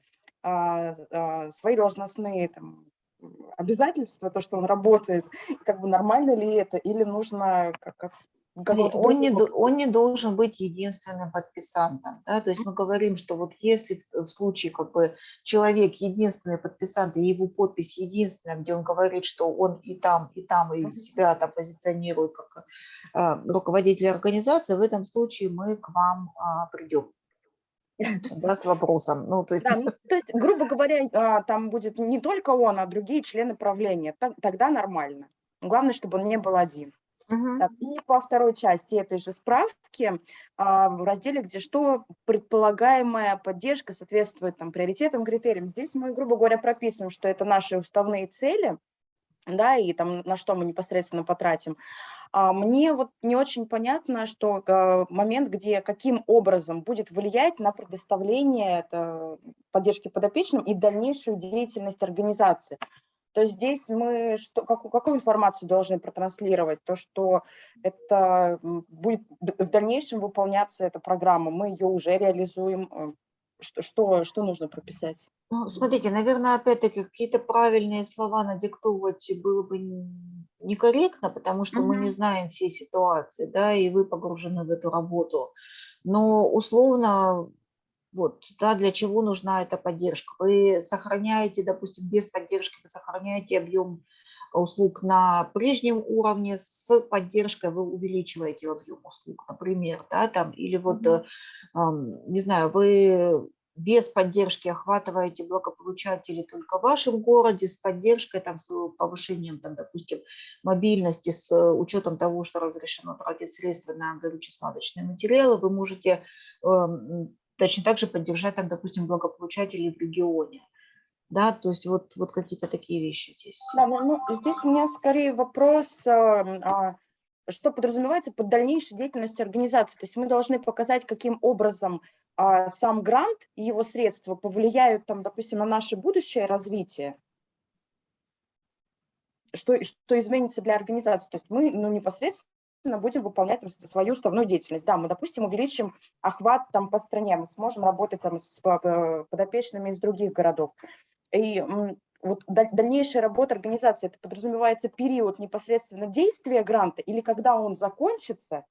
свои должностные там, м, обязательства, то, что он работает, как бы нормально ли это, или нужно как, как Не, какого-то Он не, он не должен быть единственным подписантом. Да? То есть мы говорим, что вот если в, в случае как бы человек единственный подписант, и его подпись единственная, где он говорит, что он и там, и там, и себя там позиционирует как а, руководитель организации, в этом случае мы к вам а, придем да, с вопросом. Ну, то есть, Да, ну, то есть, грубо говоря, а, там будет не только он, а другие члены правления. Тогда нормально. Главное, чтобы он не был один. Так, и по второй части этой же справки а, в разделе, где что предполагаемая поддержка соответствует там, приоритетам, критериям, здесь мы, грубо говоря, прописываем, что это наши уставные цели, да, и там на что мы непосредственно потратим. А мне вот не очень понятно, что э, момент, где каким образом будет влиять на предоставление это, поддержки подопечным и дальнейшую деятельность организации. То есть здесь мы что, какую, какую информацию должны протранслировать? То, что это будет в дальнейшем выполняться эта программа, мы ее уже реализуем. Что, что, что нужно прописать? Ну, смотрите, наверное, опять-таки какие-то правильные слова надиктовывать было бы некорректно, потому что мы не знаем всей ситуации, да, и вы погружены в эту работу. Но условно, вот, да, для чего нужна эта поддержка? Вы сохраняете, допустим, без поддержки, вы сохраняете объем услуг на прежнем уровне, с поддержкой вы увеличиваете объем услуг, например, да, там, или вот, э, не знаю, вы без поддержки охватываете благополучателей только в вашем городе, с поддержкой, там, с повышением, там, допустим, мобильности, с учетом того, что разрешено тратить средства на горюче-смазочные материалы, вы можете эм, точно так же поддержать, там, допустим, благополучателей в регионе. Да, то есть вот, вот какие-то такие вещи здесь. Да, ну, ну, здесь у меня скорее вопрос, эм, а, что подразумевается под дальнейшей деятельностью организации. То есть мы должны показать, каким образом а, сам грант и его средства повлияют, там, допустим, на наше будущее развитие. Что, что изменится для организации. То есть мы ну, непосредственно будем выполнять там, свою уставную деятельность. Да, мы, допустим, увеличим охват там, по стране, мы сможем работать там, с подопечными из других городов. И вот дальнейшая работа организации, это подразумевается период непосредственно действия гранта или когда он закончится,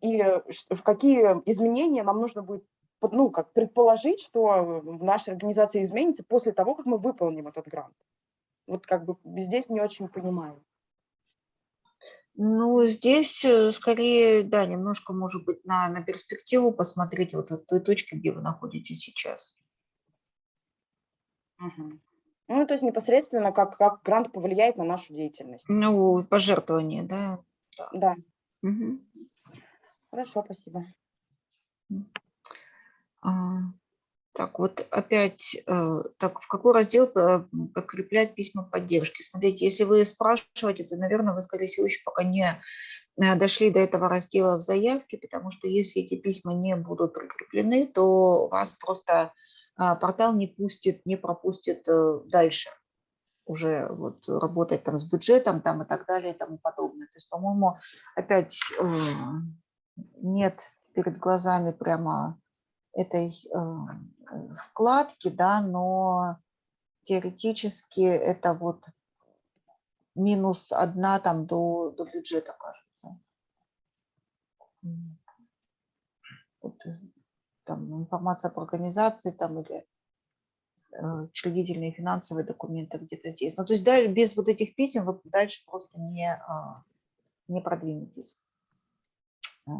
и какие изменения нам нужно будет ну, как предположить, что в нашей организации изменится после того, как мы выполним этот грант. Вот как бы здесь не очень понимаю. Ну, здесь э, скорее, да, немножко, может быть, на, на перспективу посмотреть вот от той точки, где вы находитесь сейчас. Угу. Ну, то есть непосредственно как, как грант повлияет на нашу деятельность. Ну, пожертвование, да? Да. да. Угу. Хорошо, спасибо. А, так, вот опять, э, так, в какой раздел э, подкреплять письма поддержки? Смотрите, если вы спрашиваете, то, наверное, вы, скорее всего, еще пока не э, дошли до этого раздела в заявке, потому что если эти письма не будут прикреплены, то вас просто портал не пустит, не пропустит э, дальше уже вот работать там с бюджетом там и так далее и тому подобное. То есть, по-моему, опять э, нет перед глазами прямо этой э, вкладки, да, но теоретически это вот минус одна там до, до бюджета, кажется. Вот там, информация по организации там, или э, учредительные финансовые документы где-то здесь. Ну, то есть да, без вот этих писем вы дальше просто не, а, не продвинетесь. А.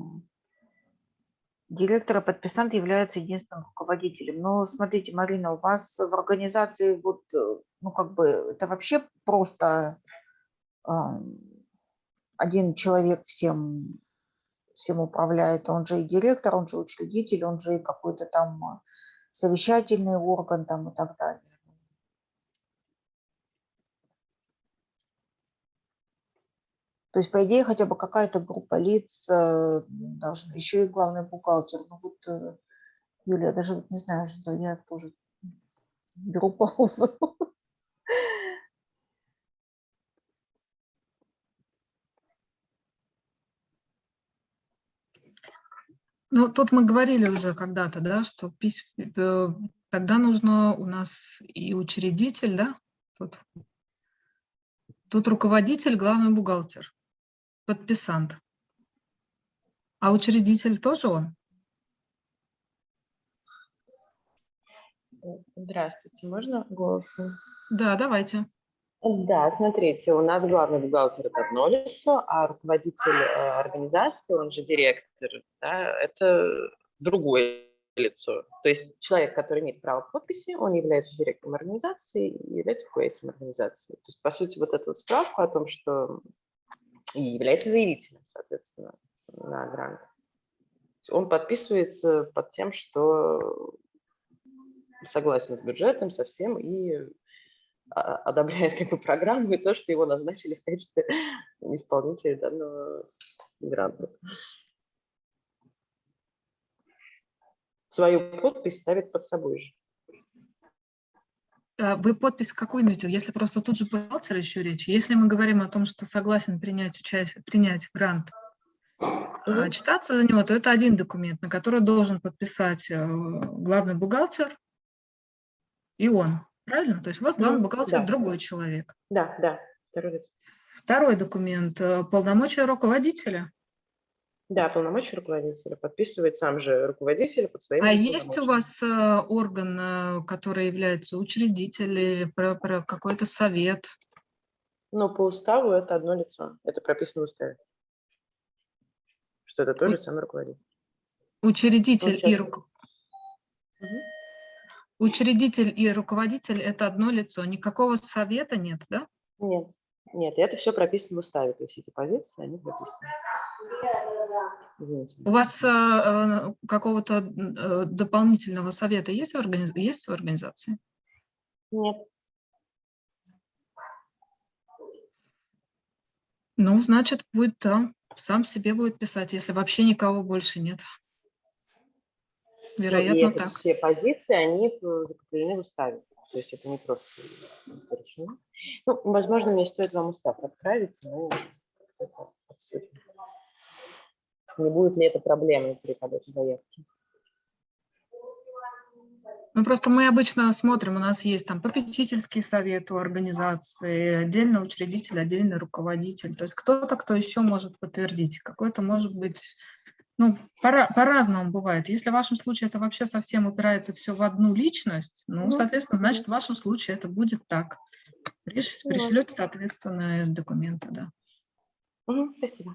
Директора подписант является единственным руководителем. Но смотрите, Марина, у вас в организации вот, э, ну как бы, это вообще просто один человек всем всем управляет, он же и директор, он же учредитель, он же и какой-то там а, совещательный орган там и так далее. То есть, по идее, хотя бы какая-то группа лиц э, должна, еще и главный бухгалтер. Ну вот, э, Юлия, даже не знаю, что я тоже беру паузу. Ну, тут мы говорили уже когда-то, да, что пись... Э, тогда нужно у нас и учредитель, да, тут, тут руководитель, главный бухгалтер, подписант. А учредитель тоже он? Здравствуйте, можно голосом? Да, давайте. Да, смотрите, у нас главный бухгалтер – это одно лицо, а руководитель э, организации, он же директор, да, это другое лицо. То есть человек, который имеет право подписи, он является директором организации и является руководителем организации. То есть, по сути, вот эту вот справку о том, что и является заявителем, соответственно, на грант. Он подписывается под тем, что согласен с бюджетом, со всем, и одобряет как бы программу и то, что его назначили в качестве *laughs* исполнителя данного гранта. Свою подпись ставит под собой же. А вы подпись какую имеете? Если просто тут же бухгалтер еще речь. Если мы говорим о том, что согласен принять, участие, принять грант, угу. читаться за него, то это один документ, на который должен подписать э, главный бухгалтер и он. Правильно? То есть у вас главный бухгалтер да. другой человек. Да, да, второй лицо. Второй документ э, – полномочия руководителя. Да, полномочия руководителя. Подписывает сам же руководитель под своим А есть у вас э, орган, э, который является учредителем, про, про какой-то совет? Ну, по уставу это одно лицо. Это прописано в уставе. Что это тоже У... самый руководитель. Учредитель и руководитель. Угу. Учредитель и руководитель – это одно лицо, никакого совета нет, да? Нет, нет, это все прописано в уставе, то есть эти позиции, они прописаны. Извините. У вас э, э, какого-то э, дополнительного совета есть в, организ... есть в организации? Нет. Ну, значит, будет да, сам себе будет писать, если вообще никого больше нет. Ну, и Вероятно, так. все позиции, они э, закреплены в уставе. То есть это не просто решено. Ну, возможно, мне стоит вам устав отправить, но. Не будет ли это проблемой при подаче заявки? Ну, просто мы обычно смотрим, у нас есть там попечительский совет у организации, отдельный учредитель, отдельный руководитель. То есть кто-то, кто еще может подтвердить. Какой-то может быть, ну, пора- по-разному бывает. Если в вашем случае это вообще совсем упирается все в одну личность, ну, Ну, соответственно, значит, в вашем случае это будет так. Приш- Ну, Пришлете, соответственно, документы, да. Мгм, Спасибо.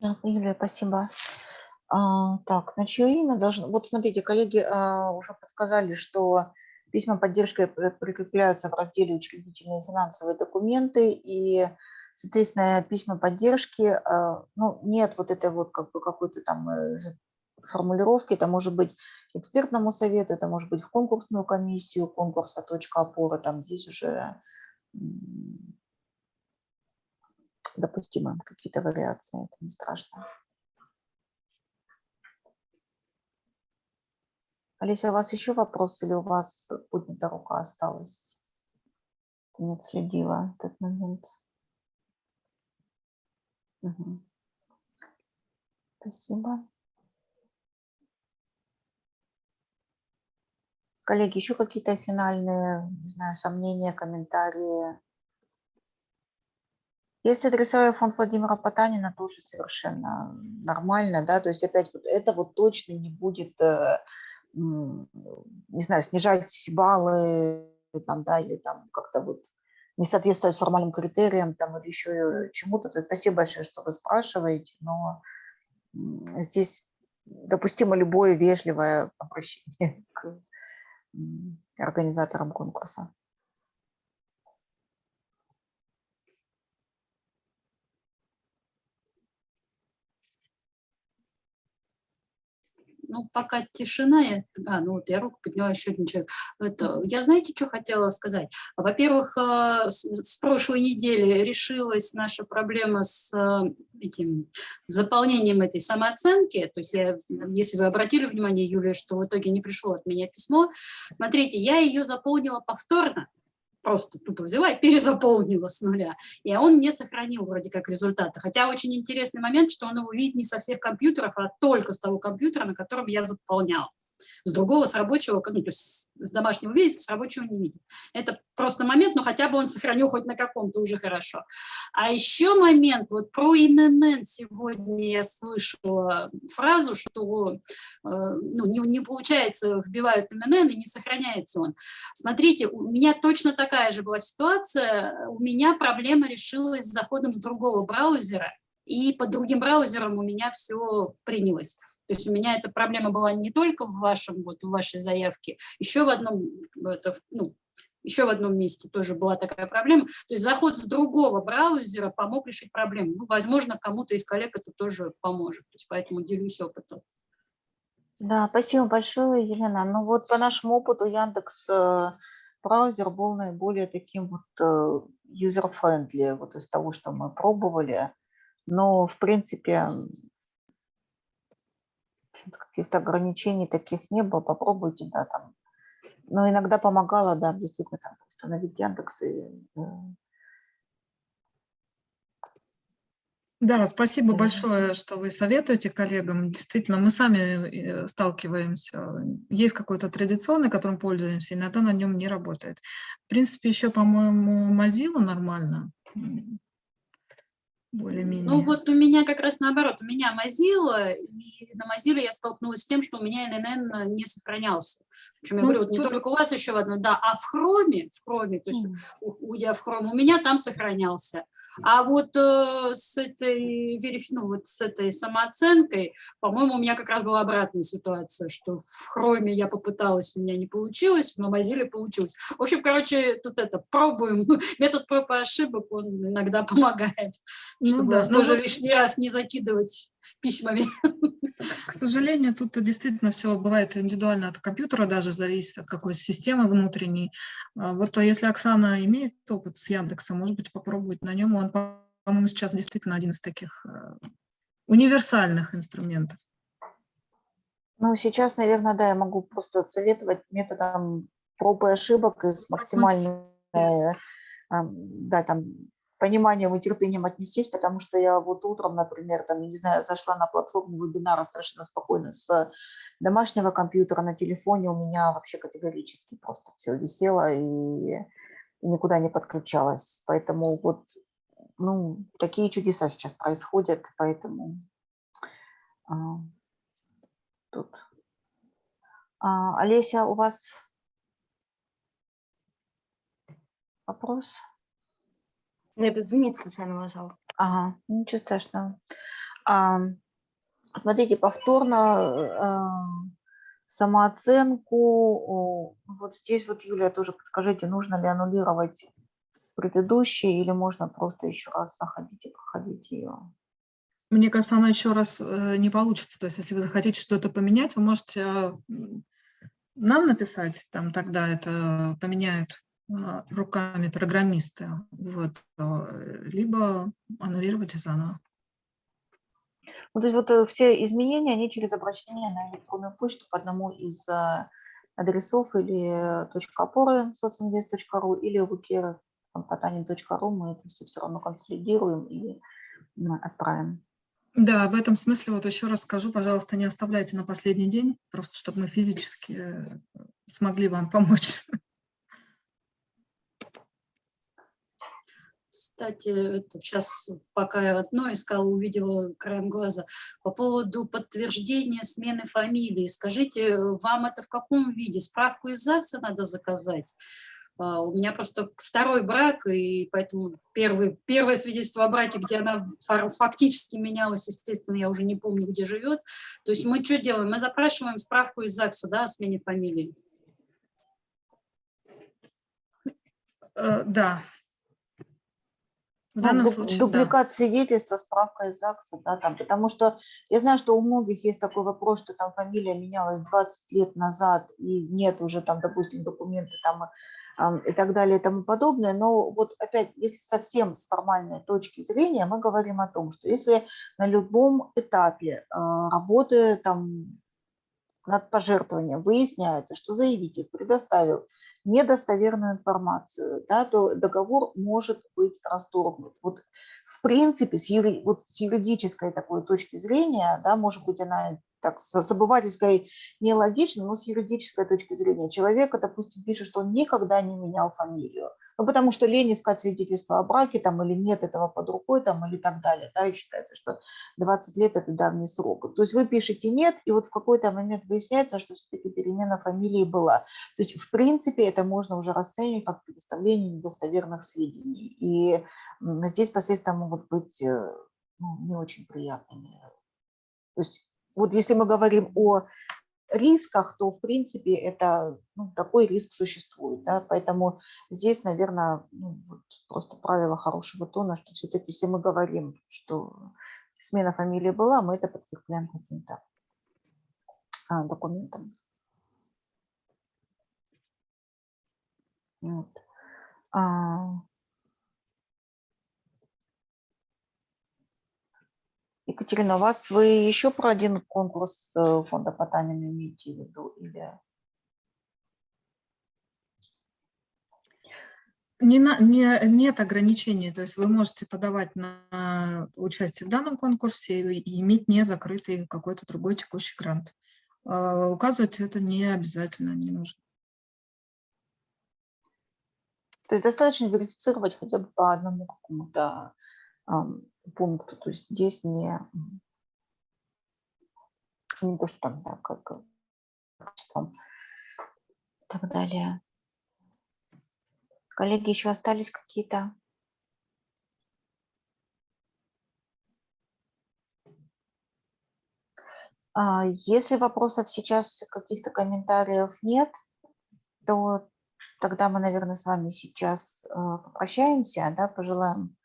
Да, Юлия, спасибо. А, так, на чье имя должно... Вот смотрите, коллеги а, уже подсказали, что письма поддержки при- прикрепляются в разделе «Учредительные финансовые документы», и, соответственно, письма поддержки, а, ну, нет вот этой вот как бы какой-то там э, формулировки, это может быть экспертному совету, это может быть в конкурсную комиссию конкурса «Точка опоры», там здесь уже м, допустимы какие-то вариации, это не страшно. Олеся, у вас еще вопрос или у вас поднята рука осталась? Не отследила этот момент. Спасибо. Коллеги, еще какие-то финальные, не знаю, сомнения, комментарии? Если адресовая фонд Владимира Потанина, тоже совершенно нормально, да, то есть опять вот это вот точно не будет, э, не знаю, снижать баллы, там, да, или там как-то вот не соответствовать формальным критериям там или еще чему-то. То есть Спасибо большое, что вы спрашиваете, но здесь допустимо любое вежливое обращение *laughs* к организаторам конкурса. Ну, пока тишина, я, а, ну вот я руку подняла, еще один человек. Это, я знаете, что хотела сказать? Во-первых, э, с, с прошлой недели решилась наша проблема с э, этим заполнением этой самооценки. То есть, я, если вы обратили внимание, Юлия, что в итоге не пришло от меня письмо, смотрите, я ее заполнила повторно, просто тупо взяла и перезаполнила с нуля. И он не сохранил вроде как результаты. Хотя очень интересный момент, что он его видит не со всех компьютеров, а только с того компьютера, на котором я заполняла. С другого, с рабочего, ну, то есть с домашнего видит, с рабочего не видит. Это просто момент, но хотя бы он сохранил хоть на каком-то уже хорошо. А еще момент, вот про ИНН сегодня я слышала фразу, что э, ну, не, не получается, вбивают ИНН и не сохраняется он. Смотрите, у меня точно такая же была ситуация, у меня проблема решилась с заходом с другого браузера, и под другим браузером у меня все принялось. То есть у меня эта проблема была не только в вашем, вот в вашей заявке, еще в одном, это, ну, еще в одном месте тоже была такая проблема. То есть заход с другого браузера помог решить проблему. Ну, возможно, кому-то из коллег это тоже поможет. То есть поэтому делюсь опытом. Да, спасибо большое, Елена. Ну вот по нашему опыту Яндекс э, браузер был наиболее таким вот э, user-friendly, вот из того, что мы пробовали. Но, в принципе, каких-то ограничений таких не было. Попробуйте, да, там. Но иногда помогало, да, действительно, там, установить Яндекс и э, Да, спасибо большое, что вы советуете коллегам. Действительно, мы сами э, сталкиваемся. Есть какой-то традиционный, которым пользуемся, иногда на нем не работает. В принципе, еще, по-моему, Mozilla нормально. Более-менее. Ну вот у меня как раз наоборот, у меня Mozilla, и на Mozilla я столкнулась с тем, что у меня NNN не сохранялся. Причем я Ну, говорю, вот не тут- только у вас еще в одной, да, а в хроме, в хроме, то есть у- уйдя в хром, у меня там сохранялся. А вот э, с этой ну, вот с этой самооценкой, по-моему, у меня как раз была обратная ситуация, что в хроме я попыталась, у меня не получилось, в Mozilla получилось. В общем, короче, тут это, пробуем. *laughs* Метод проб и ошибок, он иногда помогает, Ну чтобы да, ну тоже вот- лишний раз не закидывать письмами. К сожалению, тут действительно все бывает индивидуально от компьютера, даже зависит от какой системы внутренней. А Вот а если Оксана имеет опыт с Яндексом, может быть, попробовать на нем. Он, по-моему, сейчас действительно один из таких э, универсальных инструментов. Ну, сейчас, наверное, да, я могу просто советовать методом проб и ошибок и с максимальным, э, да, там, пониманием и терпением отнестись, потому что я вот утром, например, там, не знаю, зашла на платформу вебинара совершенно спокойно с домашнего компьютера на телефоне, у меня вообще категорически просто все висело и, и никуда не подключалось. Поэтому вот, ну, такие чудеса сейчас происходят, поэтому а, тут. А, Олеся, у вас вопрос? Нет, извините, случайно нажала. Ага, ничего страшного. А, смотрите, повторно э, самооценку. о, Вот здесь вот, Юлия, тоже подскажите, нужно ли аннулировать предыдущие или можно просто еще раз заходить и проходить ее? Мне кажется, она еще раз э, не получится. То есть, если вы захотите что-то поменять, вы можете э, нам написать, там тогда это поменяют руками программисты, вот, э, либо аннулируйте заново. Ну, то есть вот э, все изменения, они через обращение на электронную почту по одному из э, адресов или точка опоры социнвест.ру или wiki.потанин.ру мы это все все равно консолидируем и отправим. Да, в этом смысле вот еще раз скажу, пожалуйста, не оставляйте на последний день, просто чтобы мы физически смогли вам помочь. *laughs* Кстати, это сейчас, пока я одно искала, увидела краем глаза, по поводу подтверждения смены фамилии. Скажите, вам это в каком виде? Справку из ЗАГСа надо заказать? А, У меня просто второй брак, и поэтому первый, первое свидетельство о браке, где она фактически менялась, естественно, я уже не помню, где живет. То есть мы что делаем? Мы запрашиваем справку из ЗАГСа да, о смене фамилии. Э, Да. В Ну, данном дуб- случае, да. дубликат свидетельства, справка из ЗАГСа, да, там, потому что я знаю, что у многих есть такой вопрос, что там фамилия менялась 20 лет назад и нет уже там, допустим, документы там ам, и так далее и тому подобное. Но вот опять, если совсем с формальной точки зрения, мы говорим о том, что если на любом этапе а, работы там над пожертвованием выясняется, что заявитель предоставил недостоверную информацию, да, то договор может быть расторгнут. Вот в принципе с, юри- вот с юридической такой точки зрения, да, может быть она так с обывательской нелогична, но с юридической точки зрения человека, допустим, пишет, что он никогда не менял фамилию, ну, потому что лень искать свидетельство о браке там или нет этого под рукой там или так далее, да, и считается, что 20 лет это давний срок. То есть вы пишете нет, и вот в какой-то момент выясняется, что все-таки перемена фамилии была. То есть в принципе это можно уже расценивать как предоставление недостоверных сведений. И здесь последствия могут быть э, ну, не очень приятными. То есть вот если мы говорим о рисках, то в принципе это ну, такой риск существует. Да? Поэтому здесь, наверное, ну, вот просто правило хорошего тона, что все-таки если мы говорим, что смена фамилии была, мы это подкрепляем каким-то а, документом. Вот. А, Екатерина, у вас вы еще про один конкурс э, фонда Потанина имеете в виду? Или... Не на- не- нет ограничений, то есть вы можете подавать на участие в данном конкурсе и иметь не закрытый какой-то другой текущий грант. А, Указывать это не обязательно, не нужно. То есть достаточно верифицировать хотя бы по одному какому-то пункту. То есть здесь не, не то, что там, да, как количеством так далее. Коллеги, еще остались какие-то? А, Если вопросов сейчас, каких-то комментариев нет, то тогда мы, наверное, с вами сейчас а, попрощаемся, да, пожелаем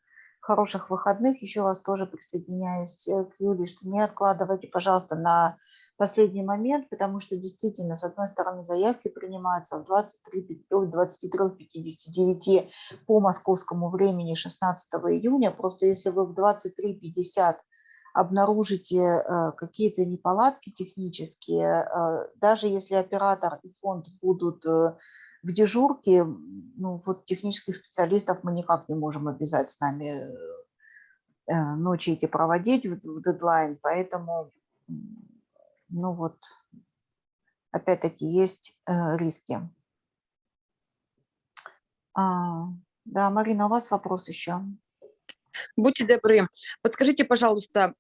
хороших выходных. Еще раз тоже присоединяюсь э, к Юле, что не откладывайте, пожалуйста, на последний момент, потому что действительно, с одной стороны, заявки принимаются в 23.59 по московскому времени 16 июня. Просто если вы в 23.50 обнаружите э, какие-то неполадки технические, э, даже если оператор и фонд будут в дежурке, ну вот технических специалистов мы никак не можем обязать с нами ночи эти проводить в, дедлайн, поэтому, ну вот, опять-таки есть риски. А, да, Марина, у вас вопрос еще? Будьте добры, подскажите, пожалуйста,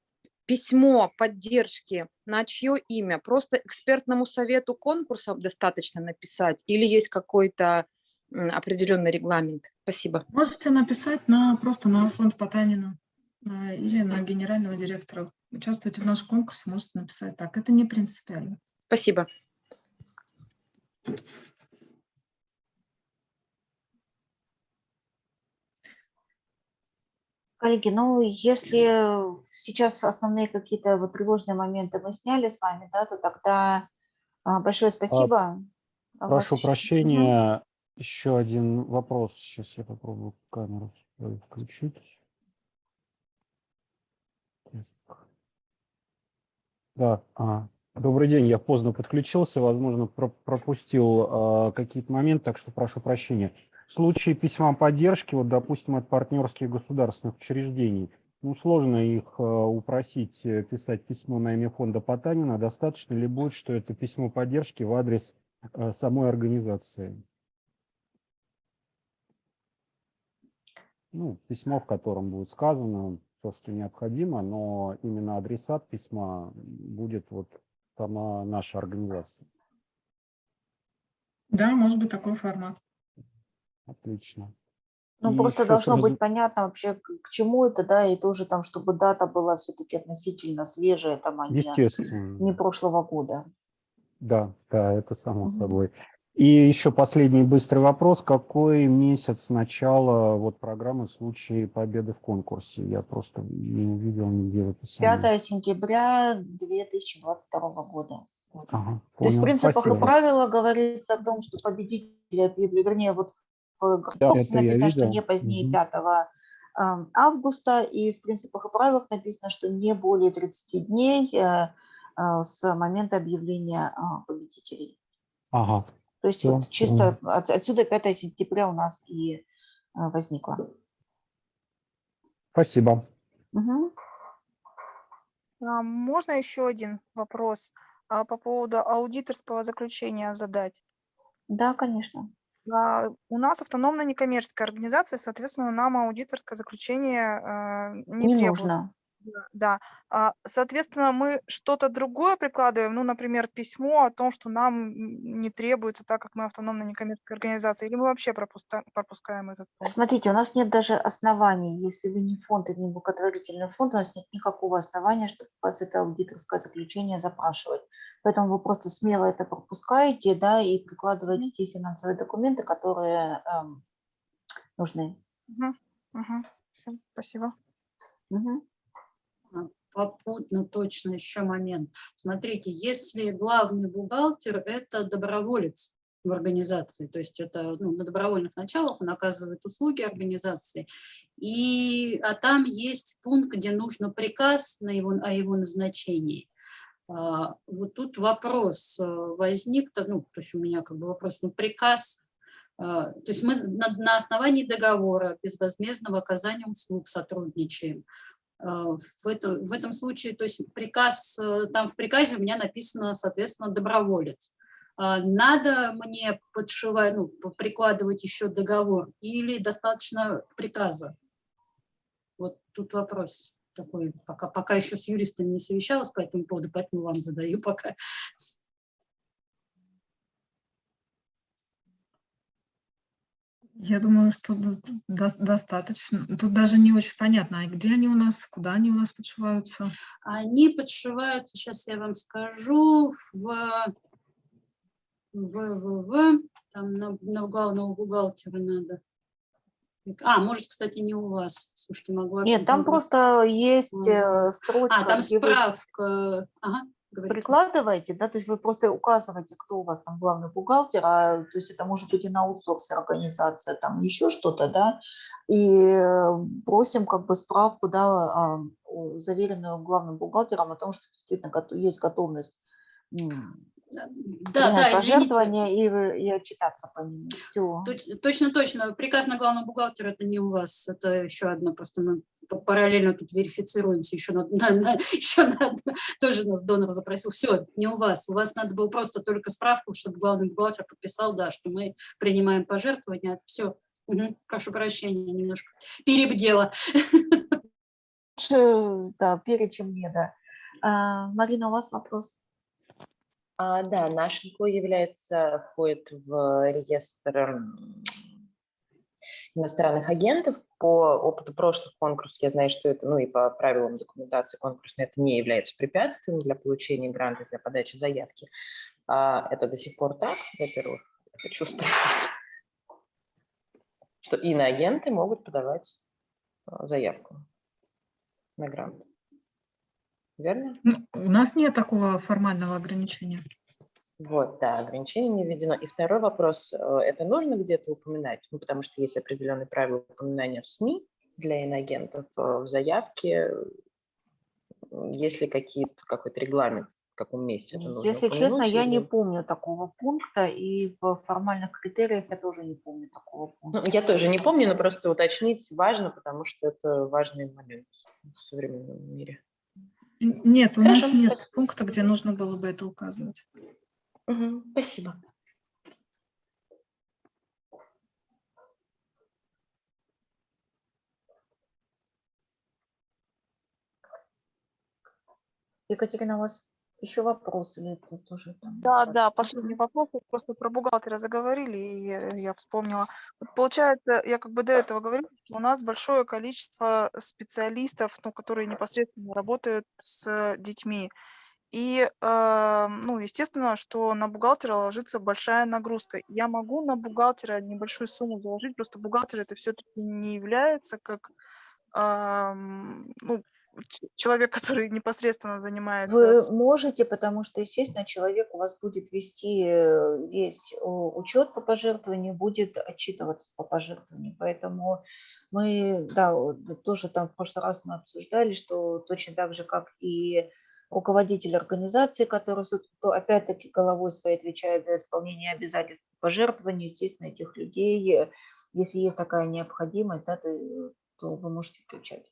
письмо поддержки на чье имя? Просто экспертному совету конкурса достаточно написать или есть какой-то определенный регламент? Спасибо. Можете написать на, просто на фонд Потанина а, или на генерального директора. Участвуйте в нашем конкурсе, можете написать так. Это не принципиально. Спасибо. Коллеги, ну, если сейчас основные какие-то вот тревожные моменты мы сняли с вами, да, то тогда а, большое спасибо. А Прошу вас- прощения, еще один вопрос. Сейчас я попробую камеру включить. Да, а, добрый день, я поздно подключился, возможно, про- пропустил а, какие-то моменты, так что прошу прощения. В случае письма поддержки, вот, допустим, от партнерских государственных учреждений, ну, сложно их э, упросить э, писать письмо на имя фонда Потанина. Достаточно ли будет, что это письмо поддержки в адрес э, самой организации? Ну, письмо, в котором будет сказано то, что необходимо, но именно адресат письма будет вот сама наша организация. Да, может быть такой формат. Отлично. Ну, И просто должно раз- быть понятно вообще, к, к чему это, да, и тоже там, чтобы дата была все-таки относительно свежая, там, а Естественно. не прошлого года. Да, да, это само Мгм. собой. И еще последний быстрый вопрос. Какой месяц начала вот программы в случае победы в конкурсе? Я просто не увидел нигде в описании. 5 сентября 2022 года. Ага, То есть в понял. принципах и Спасибо. правила говорится о том, что победители объявили, вернее, вот в Да, я написано, что не позднее Мгм. 5 а, августа, и в принципах и правилах написано, что не более 30 дней э, а, с момента объявления а, победителей. Ага. То есть Всё, вот чисто от- отсюда 5 сентября у нас и возникло. Спасибо. А Можно еще один вопрос а, по поводу аудиторского заключения задать? Да, конечно. А, У нас автономная некоммерческая организация, соответственно, нам аудиторское заключение а, не Не требует. нужно. Да. А, Соответственно, мы что-то другое прикладываем, ну, например, письмо о том, что нам не требуется, так как мы автономная некоммерческая организация, или мы вообще пропуска- пропускаем этот пункт? Смотрите, у нас нет даже оснований, если вы не фонд и не благотворительный фонд, у нас нет никакого основания, чтобы у вас это аудиторское заключение запрашивать. Поэтому вы просто смело это пропускаете, да, и прикладываете те финансовые документы, которые эм, нужны. Мгм. Всё, Спасибо. А, Попутно точно еще момент. Смотрите, если главный бухгалтер – это доброволец в организации, то есть это ну, на добровольных началах он оказывает услуги организации, и, а там есть пункт, где нужно приказ на его, о его назначении. А, Вот тут вопрос э, возник, то- ну, то есть у меня как бы вопрос, ну, приказ, а, то есть мы на, основании договора безвозмездного оказания услуг сотрудничаем. А, В, это, в этом случае, то есть приказ, э, там в приказе у меня написано, соответственно, доброволец. Надо мне подшивать, ну, прикладывать еще договор или достаточно приказа? Вот тут вопрос такой, пока, пока еще с юристами не совещалась по этому поводу, поэтому вам задаю пока. Я думаю, что достаточно. Тут даже не очень понятно, а где они у нас, куда они у нас подшиваются. Они подшиваются, сейчас я вам скажу, в, в, в, в там на, на главного бухгалтера надо. А, может, кстати, не у вас. Слушайте, могу... Нет, там просто есть э, строчка, А, там справка. Ага, говорите. прикладываете, да, то есть вы просто указываете, кто у вас там главный бухгалтер, а, то есть это может быть и на аутсорсе организация, там еще что-то, да, и э, просим как бы справку, да, о- заверенную главным бухгалтером о том, что действительно есть готовность Да, да, извините. пожертвования и, и отчитаться по ним. Все. Точ- Точно, точно. Приказ на главного бухгалтера это не у вас, это еще одно. Просто мы параллельно тут верифицируемся. Еще *laughs* на, на- на- еще на одно. тоже нас донор запросил. Все, не у вас. У вас надо было просто только справку, чтобы главный бухгалтер подписал, да, что мы принимаем пожертвования. Все. Прошу прощения, немножко перебдела. *laughs* Да, перечем мне, да. А, Марина, у вас вопрос? А, да, наш НКО является, входит в реестр иностранных агентов. По опыту прошлых конкурсов я знаю, что это, ну и по правилам документации конкурсной, это не является препятствием для получения гранта, для подачи заявки. А это до сих пор так, во-первых, хочу спросить, что иноагенты могут подавать а, заявку на грант. Верно? Ну, У нас нет такого формального ограничения. Вот, да, ограничение не введено. И второй вопрос, э, это нужно где-то упоминать? Ну, потому что есть определенные правила упоминания в СМИ для иноагентов, э, в заявке, есть ли какие-то, какой-то регламент, в каком месте это нужно Если честно, я не упомянуть помню такого пункта, и в формальных критериях я тоже не помню такого Ну, пункта. я тоже не помню, но просто уточнить важно, потому что это важный момент в современном мире. Нет, у нас Хорошо, нет спасибо. пункта, где нужно было бы это указывать. Мгм, Спасибо. Екатерина, у вас еще вопрос или тут тоже там? Да, да, последний вопрос. Просто про бухгалтера заговорили, и я вспомнила. Вот Получается, я как бы до этого говорила, что у нас большое количество специалистов, ну, которые непосредственно работают с детьми. И, э, ну, естественно, что на бухгалтера ложится большая нагрузка. Я могу на бухгалтера небольшую сумму заложить, просто бухгалтер это все-таки не является как ам, ну, человек, который непосредственно занимается Вы можете, потому что, естественно, человек у вас будет вести э, весь учет по пожертвованию, будет отчитываться по пожертвованию. Поэтому мы, да, тоже там в прошлый раз мы обсуждали, что точно так же, как и руководитель организации, который, опять-таки головой своей отвечает за исполнение обязательств по пожертвованию, естественно, этих людей, э, если есть такая необходимость, да, то, то вы можете включать.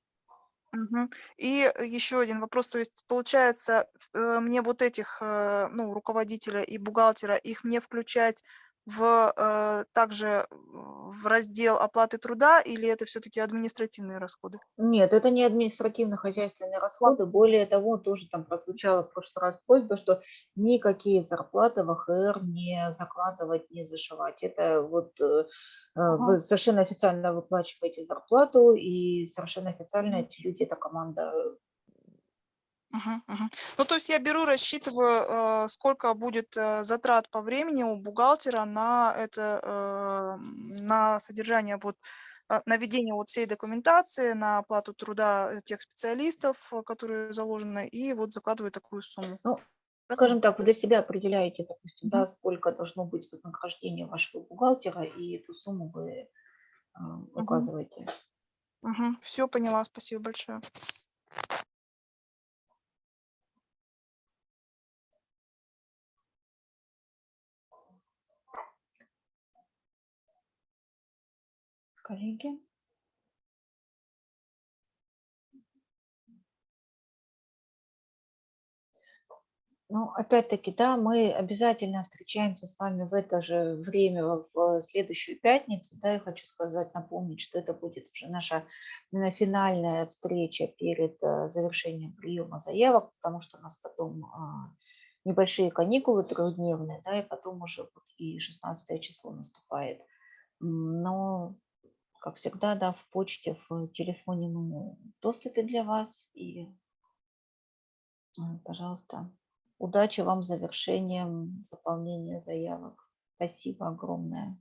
Мгм. И еще один вопрос, то есть получается, э, мне вот этих, э, ну, руководителя и бухгалтера, их мне включать в э, также в раздел оплаты труда или это все-таки административные расходы? Нет, это не административно-хозяйственные расходы. Более того, тоже там прозвучала в прошлый раз просьба, что никакие зарплаты в АХР не закладывать, не зашивать. Это вот э, вы Ага. совершенно официально выплачиваете зарплату, и совершенно официально эти люди, эта команда Мгм, мгм. Ну, то есть я беру, рассчитываю, э, сколько будет э, затрат по времени у бухгалтера на это, э, на содержание вот, э, на ведение вот всей документации, на оплату труда тех специалистов, э, которые заложены, и вот закладываю такую сумму. Ну, скажем так, вы для себя определяете, допустим, да, сколько должно быть вознаграждение вашего бухгалтера, и эту сумму вы а, указываете. Все поняла, спасибо большое. Коллеги? Ну, опять-таки, да, мы обязательно встречаемся с вами в это же время в следующую пятницу. Да, я хочу сказать, напомнить, что это будет уже наша финальная встреча перед э, завершением приема заявок, потому что у нас потом а, небольшие каникулы трехдневные, да, и потом уже вот и 16 число наступает. Но, как всегда, да, в почте, в телефоне мы в доступе для вас. И, пожалуйста, удачи вам с завершением заполнения заявок. Спасибо огромное.